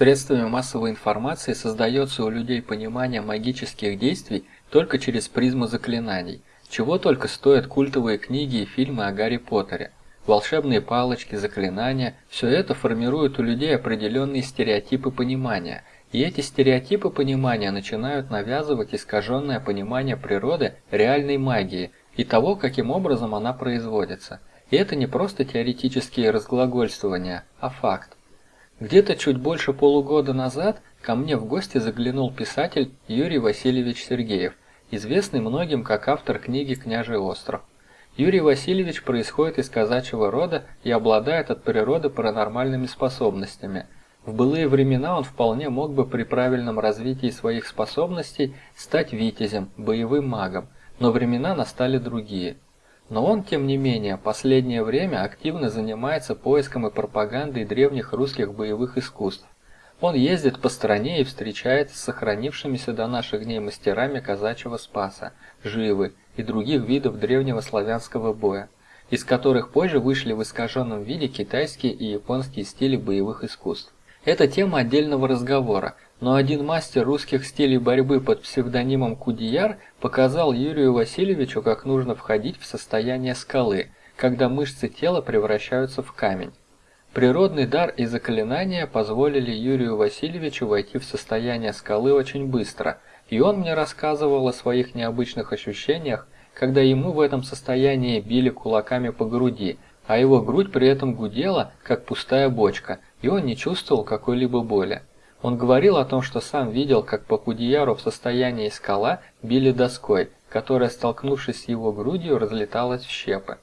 Средствами массовой информации создается у людей понимание магических действий только через призму заклинаний, чего только стоят культовые книги и фильмы о Гарри Поттере. Волшебные палочки, заклинания – все это формирует у людей определенные стереотипы понимания, и эти стереотипы понимания начинают навязывать искаженное понимание природы реальной магии и того, каким образом она производится. И это не просто теоретические разглагольствования, а факт. Где-то чуть больше полугода назад ко мне в гости заглянул писатель Юрий Васильевич Сергеев, известный многим как автор книги «Княжий остров». Юрий Васильевич происходит из казачьего рода и обладает от природы паранормальными способностями. В былые времена он вполне мог бы при правильном развитии своих способностей стать витязем, боевым магом, но времена настали другие – но он, тем не менее, последнее время активно занимается поиском и пропагандой древних русских боевых искусств. Он ездит по стране и встречается с сохранившимися до наших дней мастерами казачьего спаса, живы и других видов древнего славянского боя, из которых позже вышли в искаженном виде китайские и японские стили боевых искусств. Это тема отдельного разговора, но один мастер русских стилей борьбы под псевдонимом Кудияр показал Юрию Васильевичу, как нужно входить в состояние скалы, когда мышцы тела превращаются в камень. Природный дар и заклинания позволили Юрию Васильевичу войти в состояние скалы очень быстро, и он мне рассказывал о своих необычных ощущениях, когда ему в этом состоянии били кулаками по груди, а его грудь при этом гудела, как пустая бочка, и он не чувствовал какой-либо боли. Он говорил о том, что сам видел, как по в состоянии скала били доской, которая, столкнувшись с его грудью, разлеталась в щепы.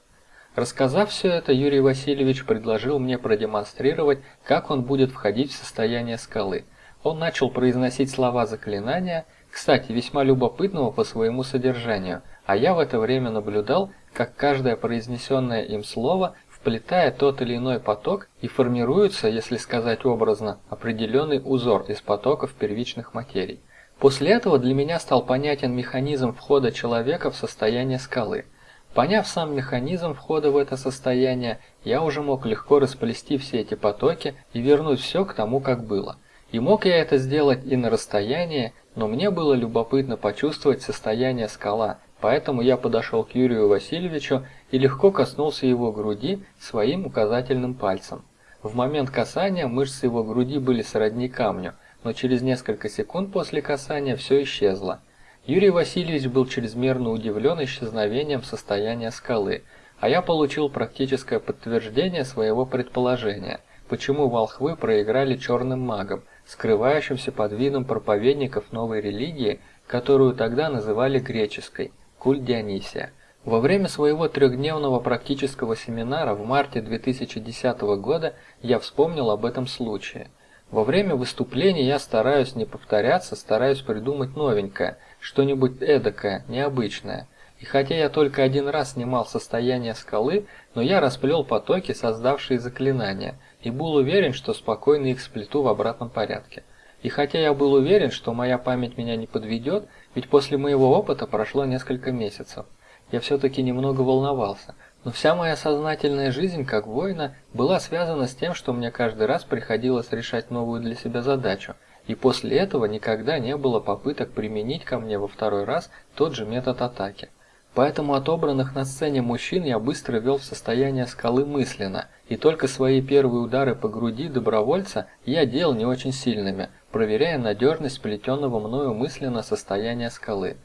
Рассказав все это, Юрий Васильевич предложил мне продемонстрировать, как он будет входить в состояние скалы. Он начал произносить слова заклинания, кстати, весьма любопытного по своему содержанию, а я в это время наблюдал, как каждое произнесенное им слово вплетая тот или иной поток и формируется, если сказать образно, определенный узор из потоков первичных материй. После этого для меня стал понятен механизм входа человека в состояние скалы. Поняв сам механизм входа в это состояние, я уже мог легко расплести все эти потоки и вернуть все к тому, как было. И мог я это сделать и на расстоянии, но мне было любопытно почувствовать состояние скала, Поэтому я подошел к Юрию Васильевичу и легко коснулся его груди своим указательным пальцем. В момент касания мышцы его груди были сродни камню, но через несколько секунд после касания все исчезло. Юрий Васильевич был чрезмерно удивлен исчезновением состояния скалы, а я получил практическое подтверждение своего предположения, почему волхвы проиграли черным магам, скрывающимся под видом проповедников новой религии, которую тогда называли греческой культ Дионисия. Во время своего трехдневного практического семинара в марте 2010 года я вспомнил об этом случае. Во время выступления я стараюсь не повторяться, стараюсь придумать новенькое, что-нибудь эдакое, необычное. И хотя я только один раз снимал состояние скалы, но я расплел потоки, создавшие заклинания, и был уверен, что спокойно их сплету в обратном порядке. И хотя я был уверен, что моя память меня не подведет, ведь после моего опыта прошло несколько месяцев, я все-таки немного волновался, но вся моя сознательная жизнь как воина была связана с тем, что мне каждый раз приходилось решать новую для себя задачу, и после этого никогда не было попыток применить ко мне во второй раз тот же метод атаки. Поэтому отобранных на сцене мужчин я быстро вел в состояние скалы мысленно, и только свои первые удары по груди добровольца я делал не очень сильными, проверяя надежность плетенного мною мысленно состояния скалы.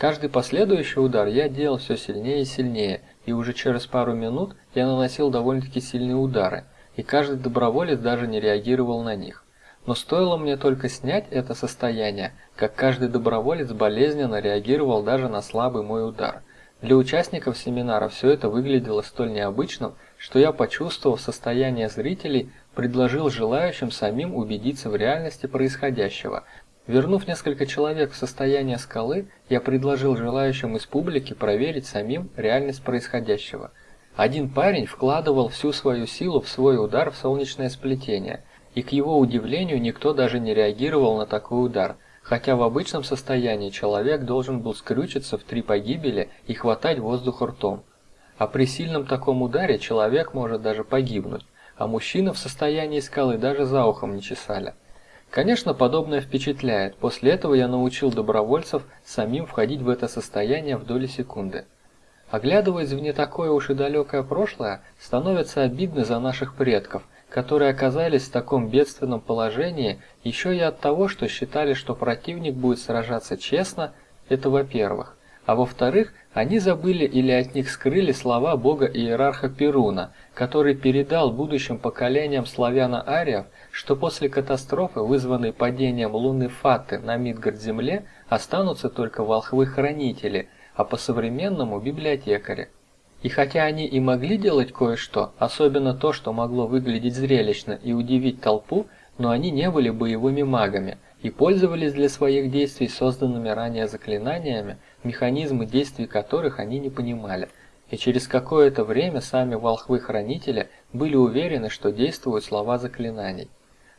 Каждый последующий удар я делал все сильнее и сильнее, и уже через пару минут я наносил довольно-таки сильные удары, и каждый доброволец даже не реагировал на них. Но стоило мне только снять это состояние, как каждый доброволец болезненно реагировал даже на слабый мой удар. Для участников семинара все это выглядело столь необычным, что я, почувствовав состояние зрителей, предложил желающим самим убедиться в реальности происходящего. Вернув несколько человек в состояние скалы, я предложил желающим из публики проверить самим реальность происходящего. Один парень вкладывал всю свою силу в свой удар в солнечное сплетение, и к его удивлению никто даже не реагировал на такой удар, хотя в обычном состоянии человек должен был скрючиться в три погибели и хватать воздух ртом. А при сильном таком ударе человек может даже погибнуть, а мужчины в состоянии скалы даже за ухом не чесали. Конечно, подобное впечатляет. После этого я научил добровольцев самим входить в это состояние в доли секунды. Оглядываясь в не такое уж и далекое прошлое, становится обидно за наших предков, которые оказались в таком бедственном положении еще и от того, что считали, что противник будет сражаться честно, это во-первых. А во-вторых, они забыли или от них скрыли слова бога-иерарха Перуна, который передал будущим поколениям славяно-ариев, что после катастрофы, вызванной падением луны Фаты на Мидгард-Земле, останутся только волхвы-хранители – а по-современному библиотекари. И хотя они и могли делать кое-что, особенно то, что могло выглядеть зрелищно и удивить толпу, но они не были боевыми магами и пользовались для своих действий созданными ранее заклинаниями, механизмы действий которых они не понимали. И через какое-то время сами волхвы-хранители были уверены, что действуют слова заклинаний.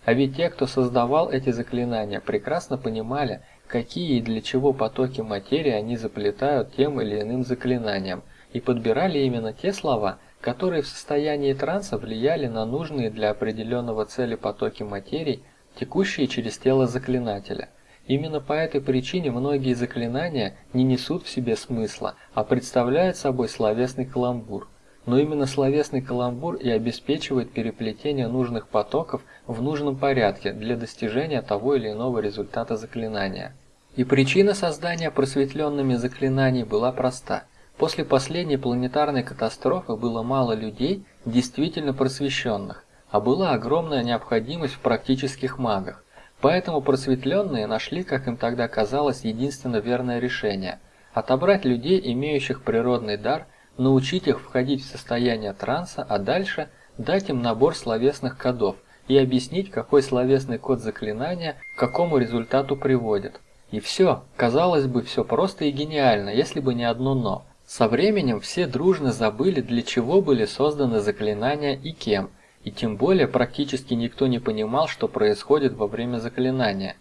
А ведь те, кто создавал эти заклинания, прекрасно понимали, какие и для чего потоки материи они заплетают тем или иным заклинанием, и подбирали именно те слова, которые в состоянии транса влияли на нужные для определенного цели потоки материи, текущие через тело заклинателя. Именно по этой причине многие заклинания не несут в себе смысла, а представляют собой словесный каламбур. Но именно словесный каламбур и обеспечивает переплетение нужных потоков в нужном порядке для достижения того или иного результата заклинания. И причина создания просветленными заклинаний была проста. После последней планетарной катастрофы было мало людей, действительно просвещенных, а была огромная необходимость в практических магах. Поэтому просветленные нашли, как им тогда казалось, единственно верное решение – отобрать людей, имеющих природный дар, научить их входить в состояние транса, а дальше дать им набор словесных кодов и объяснить, какой словесный код заклинания к какому результату приводит. И все, казалось бы, все просто и гениально, если бы не одно «но». Со временем все дружно забыли, для чего были созданы заклинания и кем, и тем более практически никто не понимал, что происходит во время заклинания.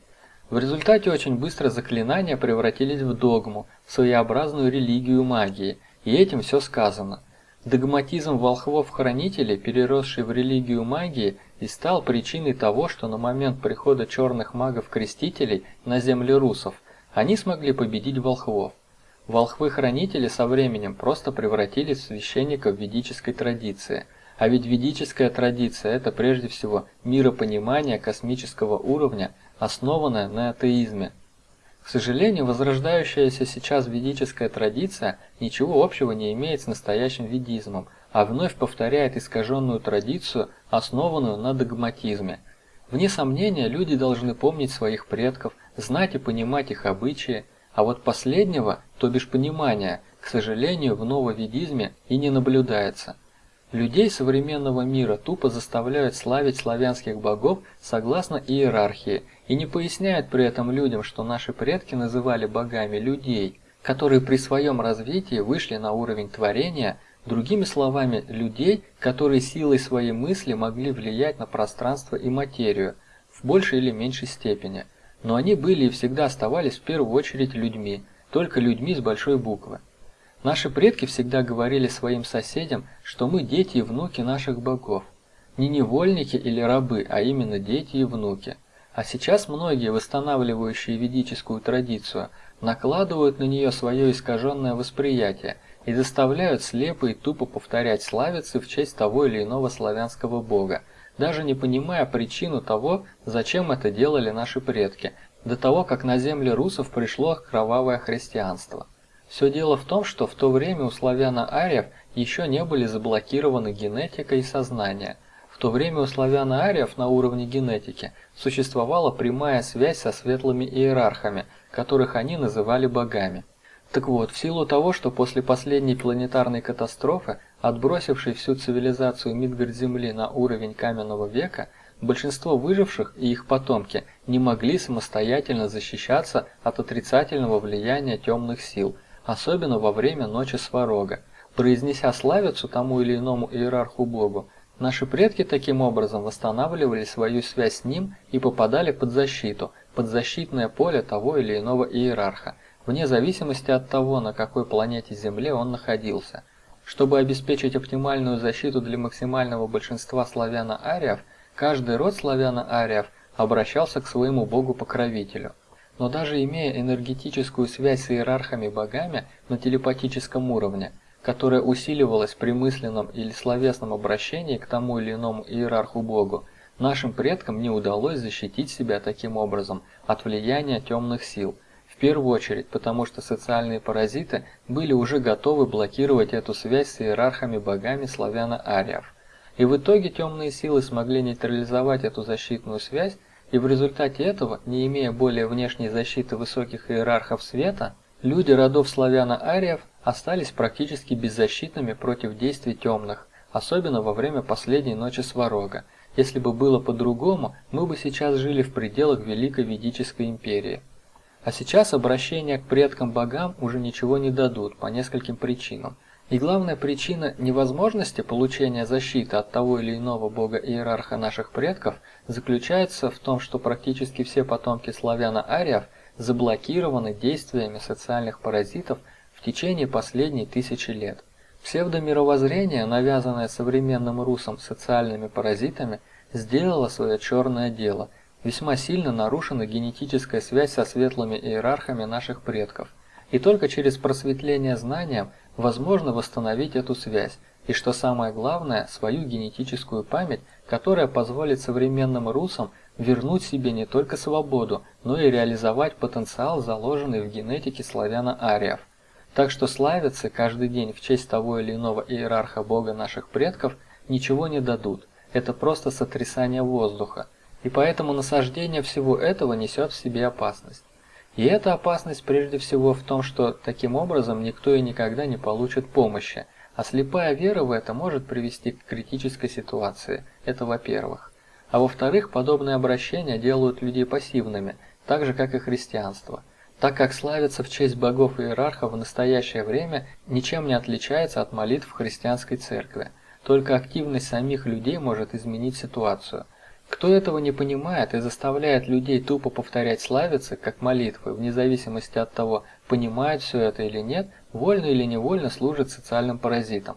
В результате очень быстро заклинания превратились в догму, своеобразную религию магии, и этим все сказано – Догматизм волхвов-хранителей, переросший в религию магии, и стал причиной того, что на момент прихода черных магов-крестителей на земли русов они смогли победить волхвов. Волхвы-хранители со временем просто превратились в священников ведической традиции. А ведь ведическая традиция – это прежде всего миропонимание космического уровня, основанное на атеизме, сожалению, возрождающаяся сейчас ведическая традиция ничего общего не имеет с настоящим ведизмом, а вновь повторяет искаженную традицию, основанную на догматизме. Вне сомнения, люди должны помнить своих предков, знать и понимать их обычаи, а вот последнего, то бишь понимания, к сожалению, в нововедизме и не наблюдается. Людей современного мира тупо заставляют славить славянских богов согласно иерархии и не поясняют при этом людям, что наши предки называли богами людей, которые при своем развитии вышли на уровень творения, другими словами, людей, которые силой своей мысли могли влиять на пространство и материю в большей или меньшей степени. Но они были и всегда оставались в первую очередь людьми, только людьми с большой буквы. Наши предки всегда говорили своим соседям, что мы дети и внуки наших богов. Не невольники или рабы, а именно дети и внуки. А сейчас многие, восстанавливающие ведическую традицию, накладывают на нее свое искаженное восприятие и заставляют слепо и тупо повторять славицы в честь того или иного славянского бога, даже не понимая причину того, зачем это делали наши предки, до того, как на земли русов пришло кровавое христианство. Все дело в том, что в то время у славяно-ариев еще не были заблокированы генетика и сознание. В то время у славяно-ариев на уровне генетики существовала прямая связь со светлыми иерархами, которых они называли богами. Так вот, в силу того, что после последней планетарной катастрофы, отбросившей всю цивилизацию Мидгард-Земли на уровень каменного века, большинство выживших и их потомки не могли самостоятельно защищаться от отрицательного влияния темных сил – особенно во время ночи сварога. Произнеся славицу тому или иному иерарху-богу, наши предки таким образом восстанавливали свою связь с ним и попадали под защиту, под защитное поле того или иного иерарха, вне зависимости от того, на какой планете Земле он находился. Чтобы обеспечить оптимальную защиту для максимального большинства славяно-ариев, каждый род славяно-ариев обращался к своему богу-покровителю. Но даже имея энергетическую связь с иерархами-богами на телепатическом уровне, которая усиливалась при мысленном или словесном обращении к тому или иному иерарху-богу, нашим предкам не удалось защитить себя таким образом от влияния темных сил – первую очередь, потому что социальные паразиты были уже готовы блокировать эту связь с иерархами-богами славяно-ариев. И в итоге темные силы смогли нейтрализовать эту защитную связь, и в результате этого, не имея более внешней защиты высоких иерархов света, люди родов славяно-ариев остались практически беззащитными против действий темных, особенно во время последней ночи Сварога. Если бы было по-другому, мы бы сейчас жили в пределах Великой Ведической империи. А сейчас обращения к предкам-богам уже ничего не дадут по нескольким причинам. И главная причина невозможности получения защиты от того или иного бога-иерарха наших предков заключается в том, что практически все потомки славяно-ариев заблокированы действиями социальных паразитов в течение последней тысячи лет. Псевдомировоззрение, навязанное современным русам социальными паразитами, сделало свое черное дело – весьма сильно нарушена генетическая связь со светлыми иерархами наших предков. И только через просветление знанием возможно восстановить эту связь, и что самое главное, свою генетическую память, которая позволит современным русам вернуть себе не только свободу, но и реализовать потенциал, заложенный в генетике славяно-ариев. Так что славиться каждый день в честь того или иного иерарха бога наших предков ничего не дадут. Это просто сотрясание воздуха. И поэтому насаждение всего этого несет в себе опасность. И эта опасность прежде всего в том, что таким образом никто и никогда не получит помощи, а слепая вера в это может привести к критической ситуации. Это во-первых. А во-вторых, подобные обращения делают людей пассивными, так же как и христианство. Так как славиться в честь богов и иерархов в настоящее время ничем не отличается от молитв в христианской церкви. Только активность самих людей может изменить ситуацию – кто этого не понимает и заставляет людей тупо повторять славицы, как молитвы, вне зависимости от того, понимает все это или нет, вольно или невольно служит социальным паразитом.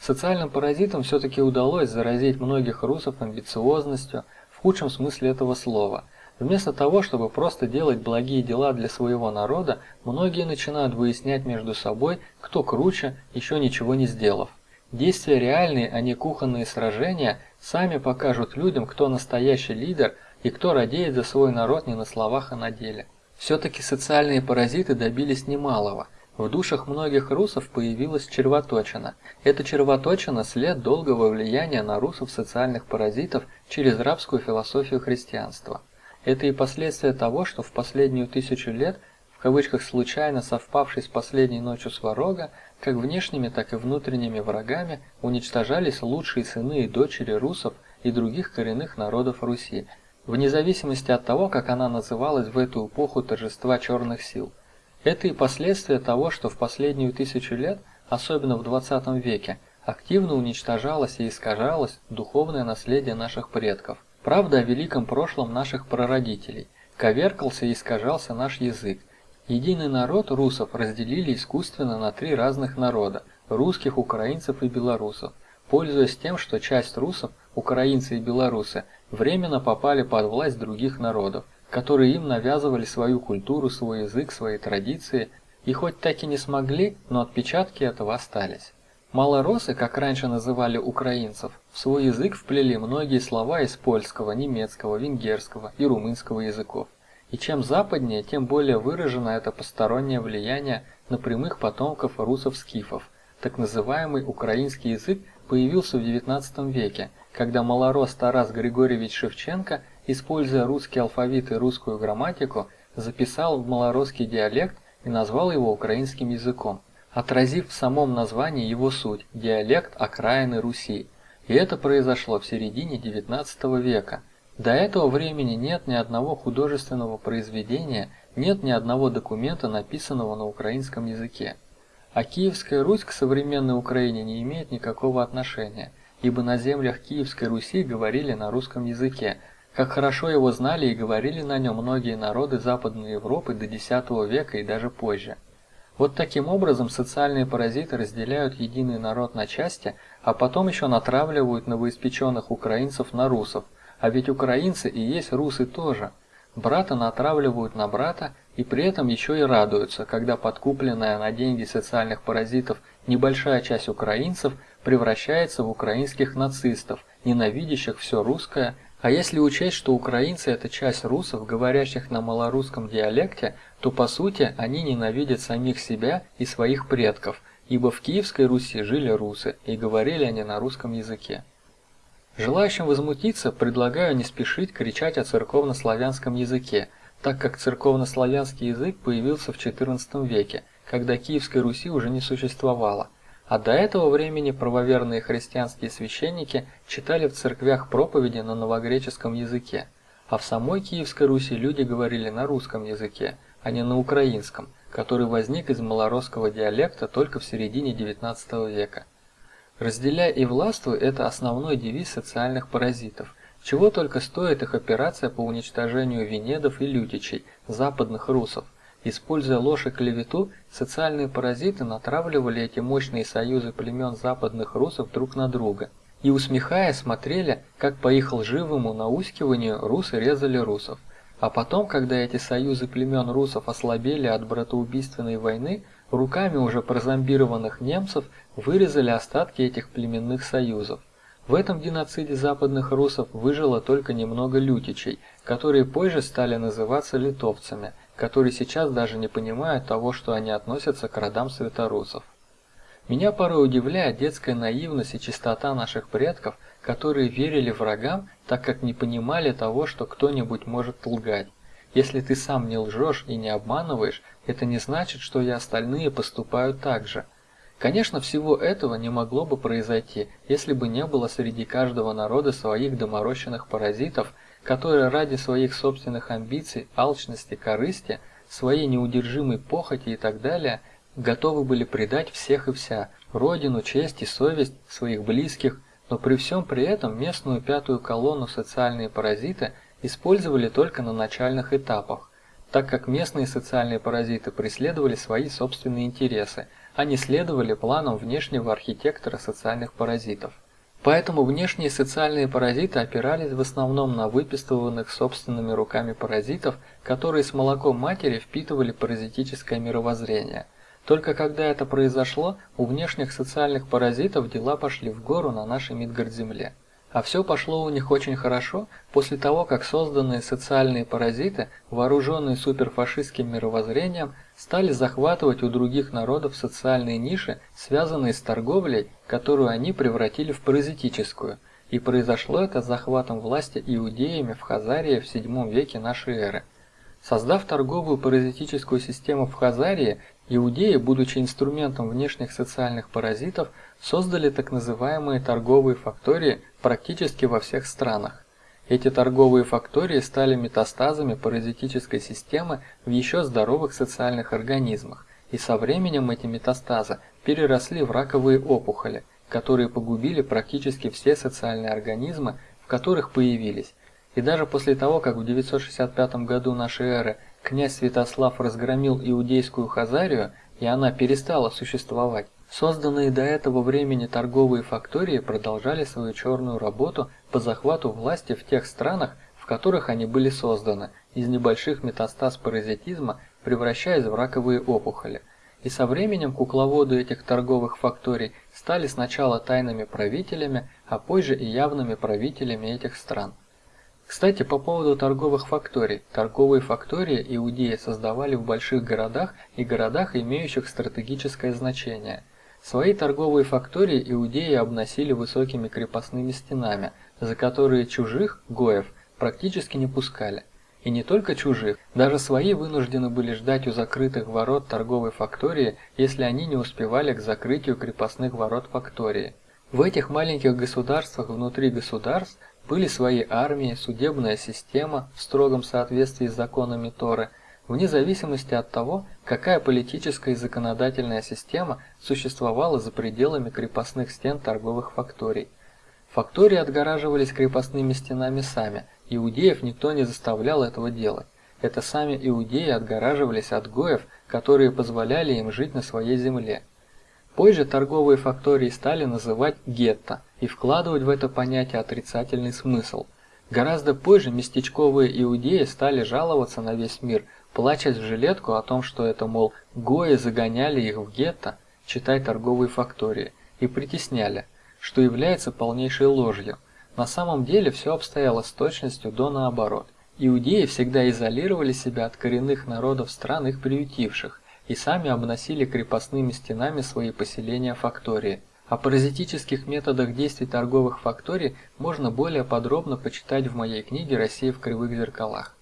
Социальным паразитам все-таки удалось заразить многих русов амбициозностью, в худшем смысле этого слова. Вместо того, чтобы просто делать благие дела для своего народа, многие начинают выяснять между собой, кто круче, еще ничего не сделав. Действия реальные, а не кухонные сражения, сами покажут людям, кто настоящий лидер и кто радеет за свой народ не на словах, а на деле. Все-таки социальные паразиты добились немалого. В душах многих русов появилась червоточина. Эта червоточина – след долгого влияния на русов социальных паразитов через рабскую философию христианства. Это и последствия того, что в последнюю тысячу лет, кавычках случайно совпавшей с последней ночью Сварога, как внешними, так и внутренними врагами уничтожались лучшие сыны и дочери русов и других коренных народов Руси, вне зависимости от того, как она называлась в эту эпоху торжества черных сил. Это и последствия того, что в последнюю тысячу лет, особенно в 20 веке, активно уничтожалось и искажалось духовное наследие наших предков. Правда о великом прошлом наших прародителей. Коверкался и искажался наш язык, Единый народ русов разделили искусственно на три разных народа – русских, украинцев и белорусов, пользуясь тем, что часть русов, украинцы и белорусы, временно попали под власть других народов, которые им навязывали свою культуру, свой язык, свои традиции, и хоть так и не смогли, но отпечатки этого остались. Малоросы, как раньше называли украинцев, в свой язык вплели многие слова из польского, немецкого, венгерского и румынского языков. И чем западнее, тем более выражено это постороннее влияние на прямых потомков русов-скифов. Так называемый украинский язык появился в XIX веке, когда малорос Тарас Григорьевич Шевченко, используя русский алфавит и русскую грамматику, записал в малоросский диалект и назвал его украинским языком, отразив в самом названии его суть – диалект окраины Руси. И это произошло в середине XIX века – до этого времени нет ни одного художественного произведения, нет ни одного документа, написанного на украинском языке. А Киевская Русь к современной Украине не имеет никакого отношения, ибо на землях Киевской Руси говорили на русском языке, как хорошо его знали и говорили на нем многие народы Западной Европы до X века и даже позже. Вот таким образом социальные паразиты разделяют единый народ на части, а потом еще натравливают новоиспеченных украинцев на русов, А ведь украинцы и есть русы тоже. Брата натравливают на брата и при этом еще и радуются, когда подкупленная на деньги социальных паразитов небольшая часть украинцев превращается в украинских нацистов, ненавидящих все русское, а если учесть, что украинцы это часть русов, говорящих на малорусском диалекте, то по сути они ненавидят самих себя и своих предков, ибо в Киевской Руси жили русы и говорили они на русском языке. Желающим возмутиться предлагаю не спешить кричать о церковнославянском языке, так как церковнославянский язык появился в XIV веке, когда Киевской Руси уже не существовало, а до этого времени правоверные христианские священники читали в церквях проповеди на новогреческом языке, а в самой Киевской Руси люди говорили на русском языке, а не на украинском, который возник из малоросского диалекта только в середине XIX века. Разделяй и властвуй – это основной девиз социальных паразитов. Чего только стоит их операция по уничтожению венедов и лютичей, западных русов. Используя ложь и клевету, социальные паразиты натравливали эти мощные союзы племен западных русов друг на друга. И усмехаясь смотрели, как по их лживому наускиванию русы резали русов. А потом, когда эти союзы племен русов ослабели от братоубийственной войны, руками уже прозомбированных немцев вырезали остатки этих племенных союзов. В этом геноциде западных русов выжило только немного лютичей, которые позже стали называться литовцами, которые сейчас даже не понимают того, что они относятся к родам светорусов. Меня порой удивляет детская наивность и чистота наших предков, которые верили врагам, так как не понимали того, что кто-нибудь может лгать. Если ты сам не лжешь и не обманываешь, это не значит, что и остальные поступают так же. Конечно, всего этого не могло бы произойти, если бы не было среди каждого народа своих доморощенных паразитов, которые ради своих собственных амбиций, алчности, корысти, своей неудержимой похоти и так далее, готовы были предать всех и вся, родину, честь и совесть своих близких, но при всем при этом местную пятую колонну социальные паразиты использовали только на начальных этапах, так как местные социальные паразиты преследовали свои собственные интересы, не следовали планам внешнего архитектора социальных паразитов. Поэтому внешние социальные паразиты опирались в основном на выпистыванных собственными руками паразитов, которые с молоком матери впитывали паразитическое мировоззрение. Только когда это произошло, у внешних социальных паразитов дела пошли в гору на нашей Мидгард-Земле. А все пошло у них очень хорошо после того, как созданные социальные паразиты, вооруженные суперфашистским мировоззрением, стали захватывать у других народов социальные ниши, связанные с торговлей, которую они превратили в паразитическую. И произошло это с захватом власти иудеями в Хазарии в VII веке нашей эры. Создав торговую паразитическую систему в Хазарии, иудеи, будучи инструментом внешних социальных паразитов, создали так называемые торговые фактории практически во всех странах. Эти торговые фактории стали метастазами паразитической системы в еще здоровых социальных организмах, и со временем эти метастазы переросли в раковые опухоли, которые погубили практически все социальные организмы, в которых появились. И даже после того, как в 965 году нашей эры князь Святослав разгромил иудейскую Хазарию, и она перестала существовать, Созданные до этого времени торговые фактории продолжали свою черную работу по захвату власти в тех странах, в которых они были созданы, из небольших метастаз паразитизма превращаясь в раковые опухоли. И со временем кукловоды этих торговых факторий стали сначала тайными правителями, а позже и явными правителями этих стран. Кстати, по поводу торговых факторий. Торговые фактории иудеи создавали в больших городах и городах, имеющих стратегическое значение – Свои торговые фактории иудеи обносили высокими крепостными стенами, за которые чужих, гоев, практически не пускали. И не только чужих, даже свои вынуждены были ждать у закрытых ворот торговой фактории, если они не успевали к закрытию крепостных ворот фактории. В этих маленьких государствах внутри государств были свои армии, судебная система в строгом соответствии с законами Торы – вне зависимости от того, какая политическая и законодательная система существовала за пределами крепостных стен торговых факторий. Фактории отгораживались крепостными стенами сами, иудеев никто не заставлял этого делать. Это сами иудеи отгораживались от гоев, которые позволяли им жить на своей земле. Позже торговые фактории стали называть гетто и вкладывать в это понятие отрицательный смысл – Гораздо позже местечковые иудеи стали жаловаться на весь мир, плачась в жилетку о том, что это, мол, гои загоняли их в гетто, читай торговые фактории, и притесняли, что является полнейшей ложью. На самом деле все обстояло с точностью до наоборот. Иудеи всегда изолировали себя от коренных народов стран их приютивших и сами обносили крепостными стенами свои поселения фактории. О паразитических методах действий торговых факторий можно более подробно почитать в моей книге «Россия в кривых зеркалах».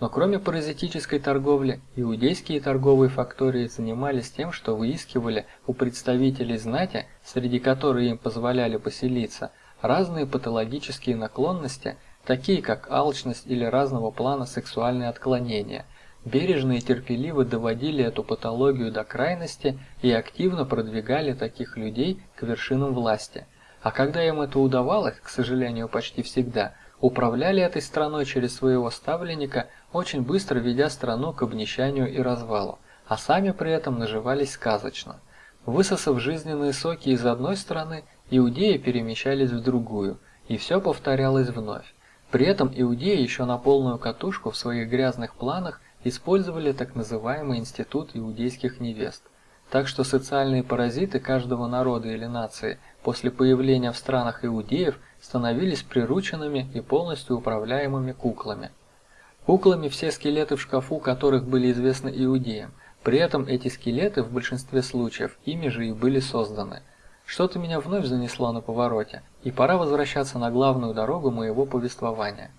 Но кроме паразитической торговли, иудейские торговые фактории занимались тем, что выискивали у представителей знати, среди которых им позволяли поселиться, разные патологические наклонности, такие как алчность или разного плана сексуальные отклонения. Бережно и терпеливо доводили эту патологию до крайности и активно продвигали таких людей к вершинам власти. А когда им это удавалось, к сожалению, почти всегда, управляли этой страной через своего ставленника, очень быстро ведя страну к обнищанию и развалу, а сами при этом наживались сказочно. Высосав жизненные соки из одной страны, иудеи перемещались в другую, и все повторялось вновь. При этом иудеи еще на полную катушку в своих грязных планах использовали так называемый институт иудейских невест. Так что социальные паразиты каждого народа или нации после появления в странах иудеев становились прирученными и полностью управляемыми куклами. Куклами все скелеты в шкафу, которых были известны иудеям. При этом эти скелеты в большинстве случаев ими же и были созданы. Что-то меня вновь занесло на повороте, и пора возвращаться на главную дорогу моего повествования.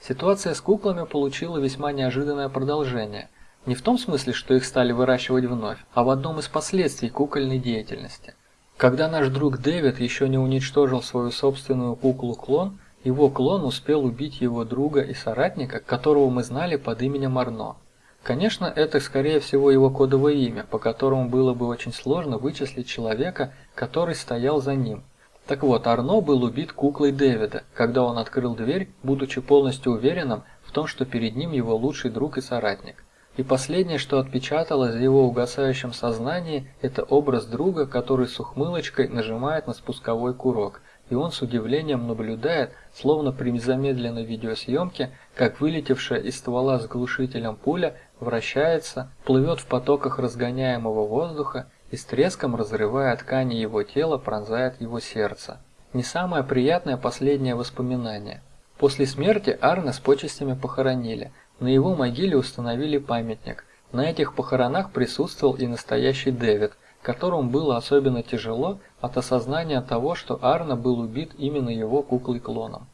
Ситуация с куклами получила весьма неожиданное продолжение. Не в том смысле, что их стали выращивать вновь, а в одном из последствий кукольной деятельности. Когда наш друг Дэвид еще не уничтожил свою собственную куклу-клон, его клон успел убить его друга и соратника, которого мы знали под именем Арно. Конечно, это скорее всего его кодовое имя, по которому было бы очень сложно вычислить человека, который стоял за ним – так вот, Арно был убит куклой Дэвида, когда он открыл дверь, будучи полностью уверенным в том, что перед ним его лучший друг и соратник. И последнее, что отпечаталось в его угасающем сознании, это образ друга, который с ухмылочкой нажимает на спусковой курок, и он с удивлением наблюдает, словно при замедленной видеосъемке, как вылетевшая из ствола с глушителем пуля вращается, плывет в потоках разгоняемого воздуха и с треском разрывая ткани его тела, пронзает его сердце. Не самое приятное последнее воспоминание. После смерти Арна с почестями похоронили. На его могиле установили памятник. На этих похоронах присутствовал и настоящий Дэвид, которому было особенно тяжело от осознания того, что Арна был убит именно его куклой-клоном.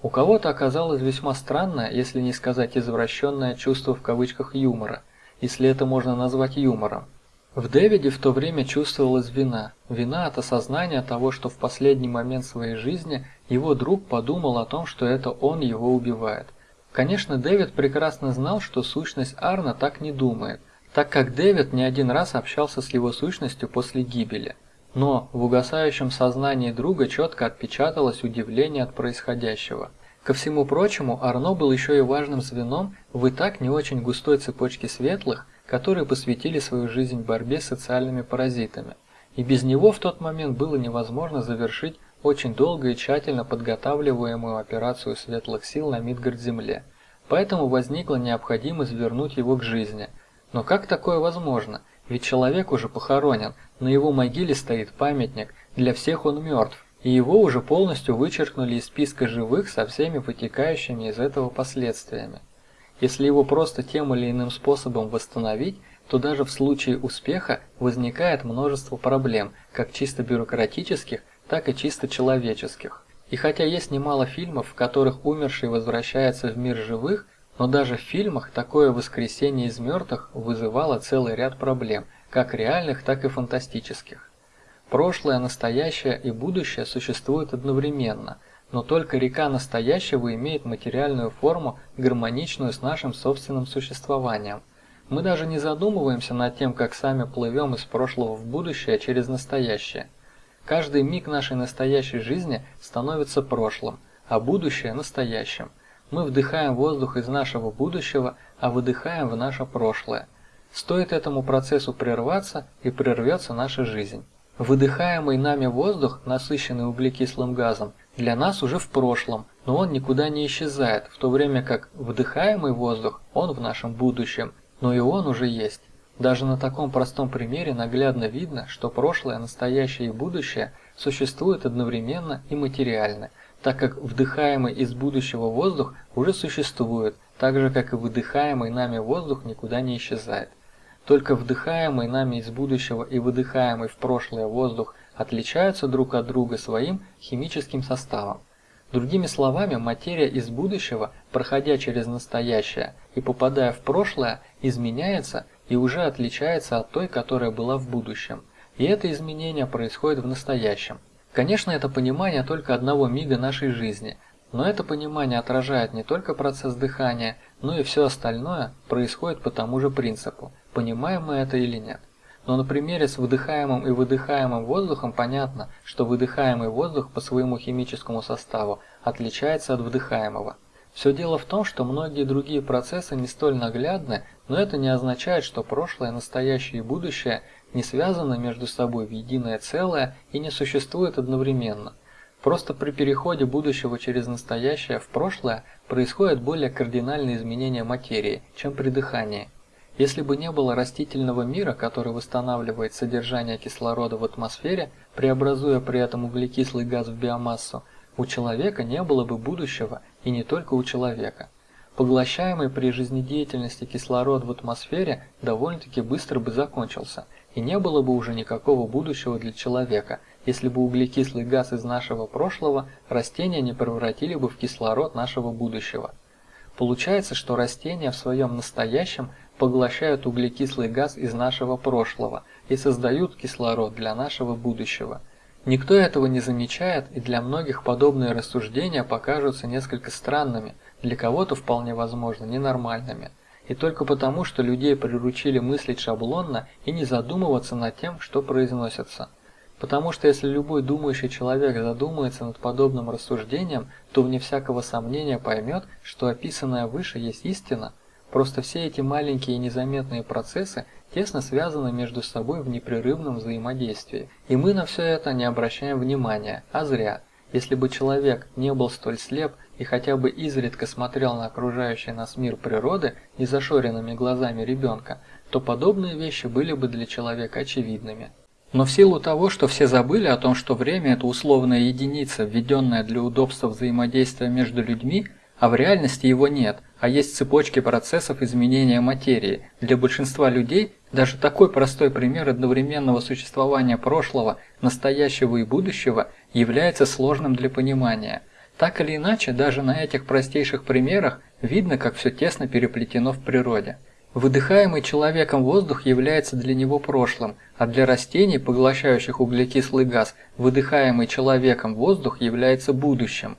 У кого-то оказалось весьма странное, если не сказать извращенное чувство в кавычках юмора, если это можно назвать юмором. В Дэвиде в то время чувствовалась вина. Вина от осознания того, что в последний момент своей жизни его друг подумал о том, что это он его убивает. Конечно, Дэвид прекрасно знал, что сущность Арна так не думает, так как Дэвид не один раз общался с его сущностью после гибели. Но в угасающем сознании друга четко отпечаталось удивление от происходящего. Ко всему прочему, Арно был еще и важным звеном в и так не очень густой цепочке светлых, которые посвятили свою жизнь борьбе с социальными паразитами, и без него в тот момент было невозможно завершить очень долго и тщательно подготавливаемую операцию светлых сил на Мидгард-Земле. Поэтому возникла необходимость вернуть его к жизни. Но как такое возможно? Ведь человек уже похоронен, на его могиле стоит памятник, для всех он мертв, и его уже полностью вычеркнули из списка живых со всеми вытекающими из этого последствиями. Если его просто тем или иным способом восстановить, то даже в случае успеха возникает множество проблем, как чисто бюрократических, так и чисто человеческих. И хотя есть немало фильмов, в которых умерший возвращается в мир живых, но даже в фильмах такое воскресение из мертвых вызывало целый ряд проблем, как реальных, так и фантастических. Прошлое, настоящее и будущее существуют одновременно – но только река настоящего имеет материальную форму, гармоничную с нашим собственным существованием. Мы даже не задумываемся над тем, как сами плывем из прошлого в будущее через настоящее. Каждый миг нашей настоящей жизни становится прошлым, а будущее – настоящим. Мы вдыхаем воздух из нашего будущего, а выдыхаем в наше прошлое. Стоит этому процессу прерваться, и прервется наша жизнь. Выдыхаемый нами воздух, насыщенный углекислым газом, для нас уже в прошлом, но он никуда не исчезает, в то время как вдыхаемый воздух, он в нашем будущем, но и он уже есть. Даже на таком простом примере наглядно видно, что прошлое, настоящее и будущее существуют одновременно и материально, так как вдыхаемый из будущего воздух уже существует, так же как и выдыхаемый нами воздух никуда не исчезает. Только вдыхаемый нами из будущего и выдыхаемый в прошлое воздух отличаются друг от друга своим химическим составом. Другими словами, материя из будущего, проходя через настоящее и попадая в прошлое, изменяется и уже отличается от той, которая была в будущем. И это изменение происходит в настоящем. Конечно, это понимание только одного мига нашей жизни, но это понимание отражает не только процесс дыхания, но и все остальное происходит по тому же принципу, понимаем мы это или нет. Но на примере с выдыхаемым и выдыхаемым воздухом понятно, что выдыхаемый воздух по своему химическому составу отличается от вдыхаемого. Все дело в том, что многие другие процессы не столь наглядны, но это не означает, что прошлое, настоящее и будущее не связаны между собой в единое целое и не существуют одновременно. Просто при переходе будущего через настоящее в прошлое происходят более кардинальные изменения материи, чем при дыхании. Если бы не было растительного мира, который восстанавливает содержание кислорода в атмосфере, преобразуя при этом углекислый газ в биомассу, у человека не было бы будущего и не только у человека. Поглощаемый при жизнедеятельности кислород в атмосфере довольно-таки быстро бы закончился, и не было бы уже никакого будущего для человека, если бы углекислый газ из нашего прошлого растения не превратили бы в кислород нашего будущего. Получается, что растения в своем настоящем поглощают углекислый газ из нашего прошлого и создают кислород для нашего будущего. Никто этого не замечает, и для многих подобные рассуждения покажутся несколько странными, для кого-то вполне возможно ненормальными. И только потому, что людей приручили мыслить шаблонно и не задумываться над тем, что произносится. Потому что если любой думающий человек задумается над подобным рассуждением, то вне всякого сомнения поймет, что описанное выше есть истина, Просто все эти маленькие незаметные процессы тесно связаны между собой в непрерывном взаимодействии. И мы на все это не обращаем внимания, а зря. Если бы человек не был столь слеп и хотя бы изредка смотрел на окружающий нас мир природы незашоренными глазами ребенка, то подобные вещи были бы для человека очевидными. Но в силу того, что все забыли о том, что время – это условная единица, введенная для удобства взаимодействия между людьми, а в реальности его нет, а есть цепочки процессов изменения материи. Для большинства людей даже такой простой пример одновременного существования прошлого, настоящего и будущего является сложным для понимания. Так или иначе, даже на этих простейших примерах видно, как все тесно переплетено в природе. Выдыхаемый человеком воздух является для него прошлым, а для растений, поглощающих углекислый газ, выдыхаемый человеком воздух является будущим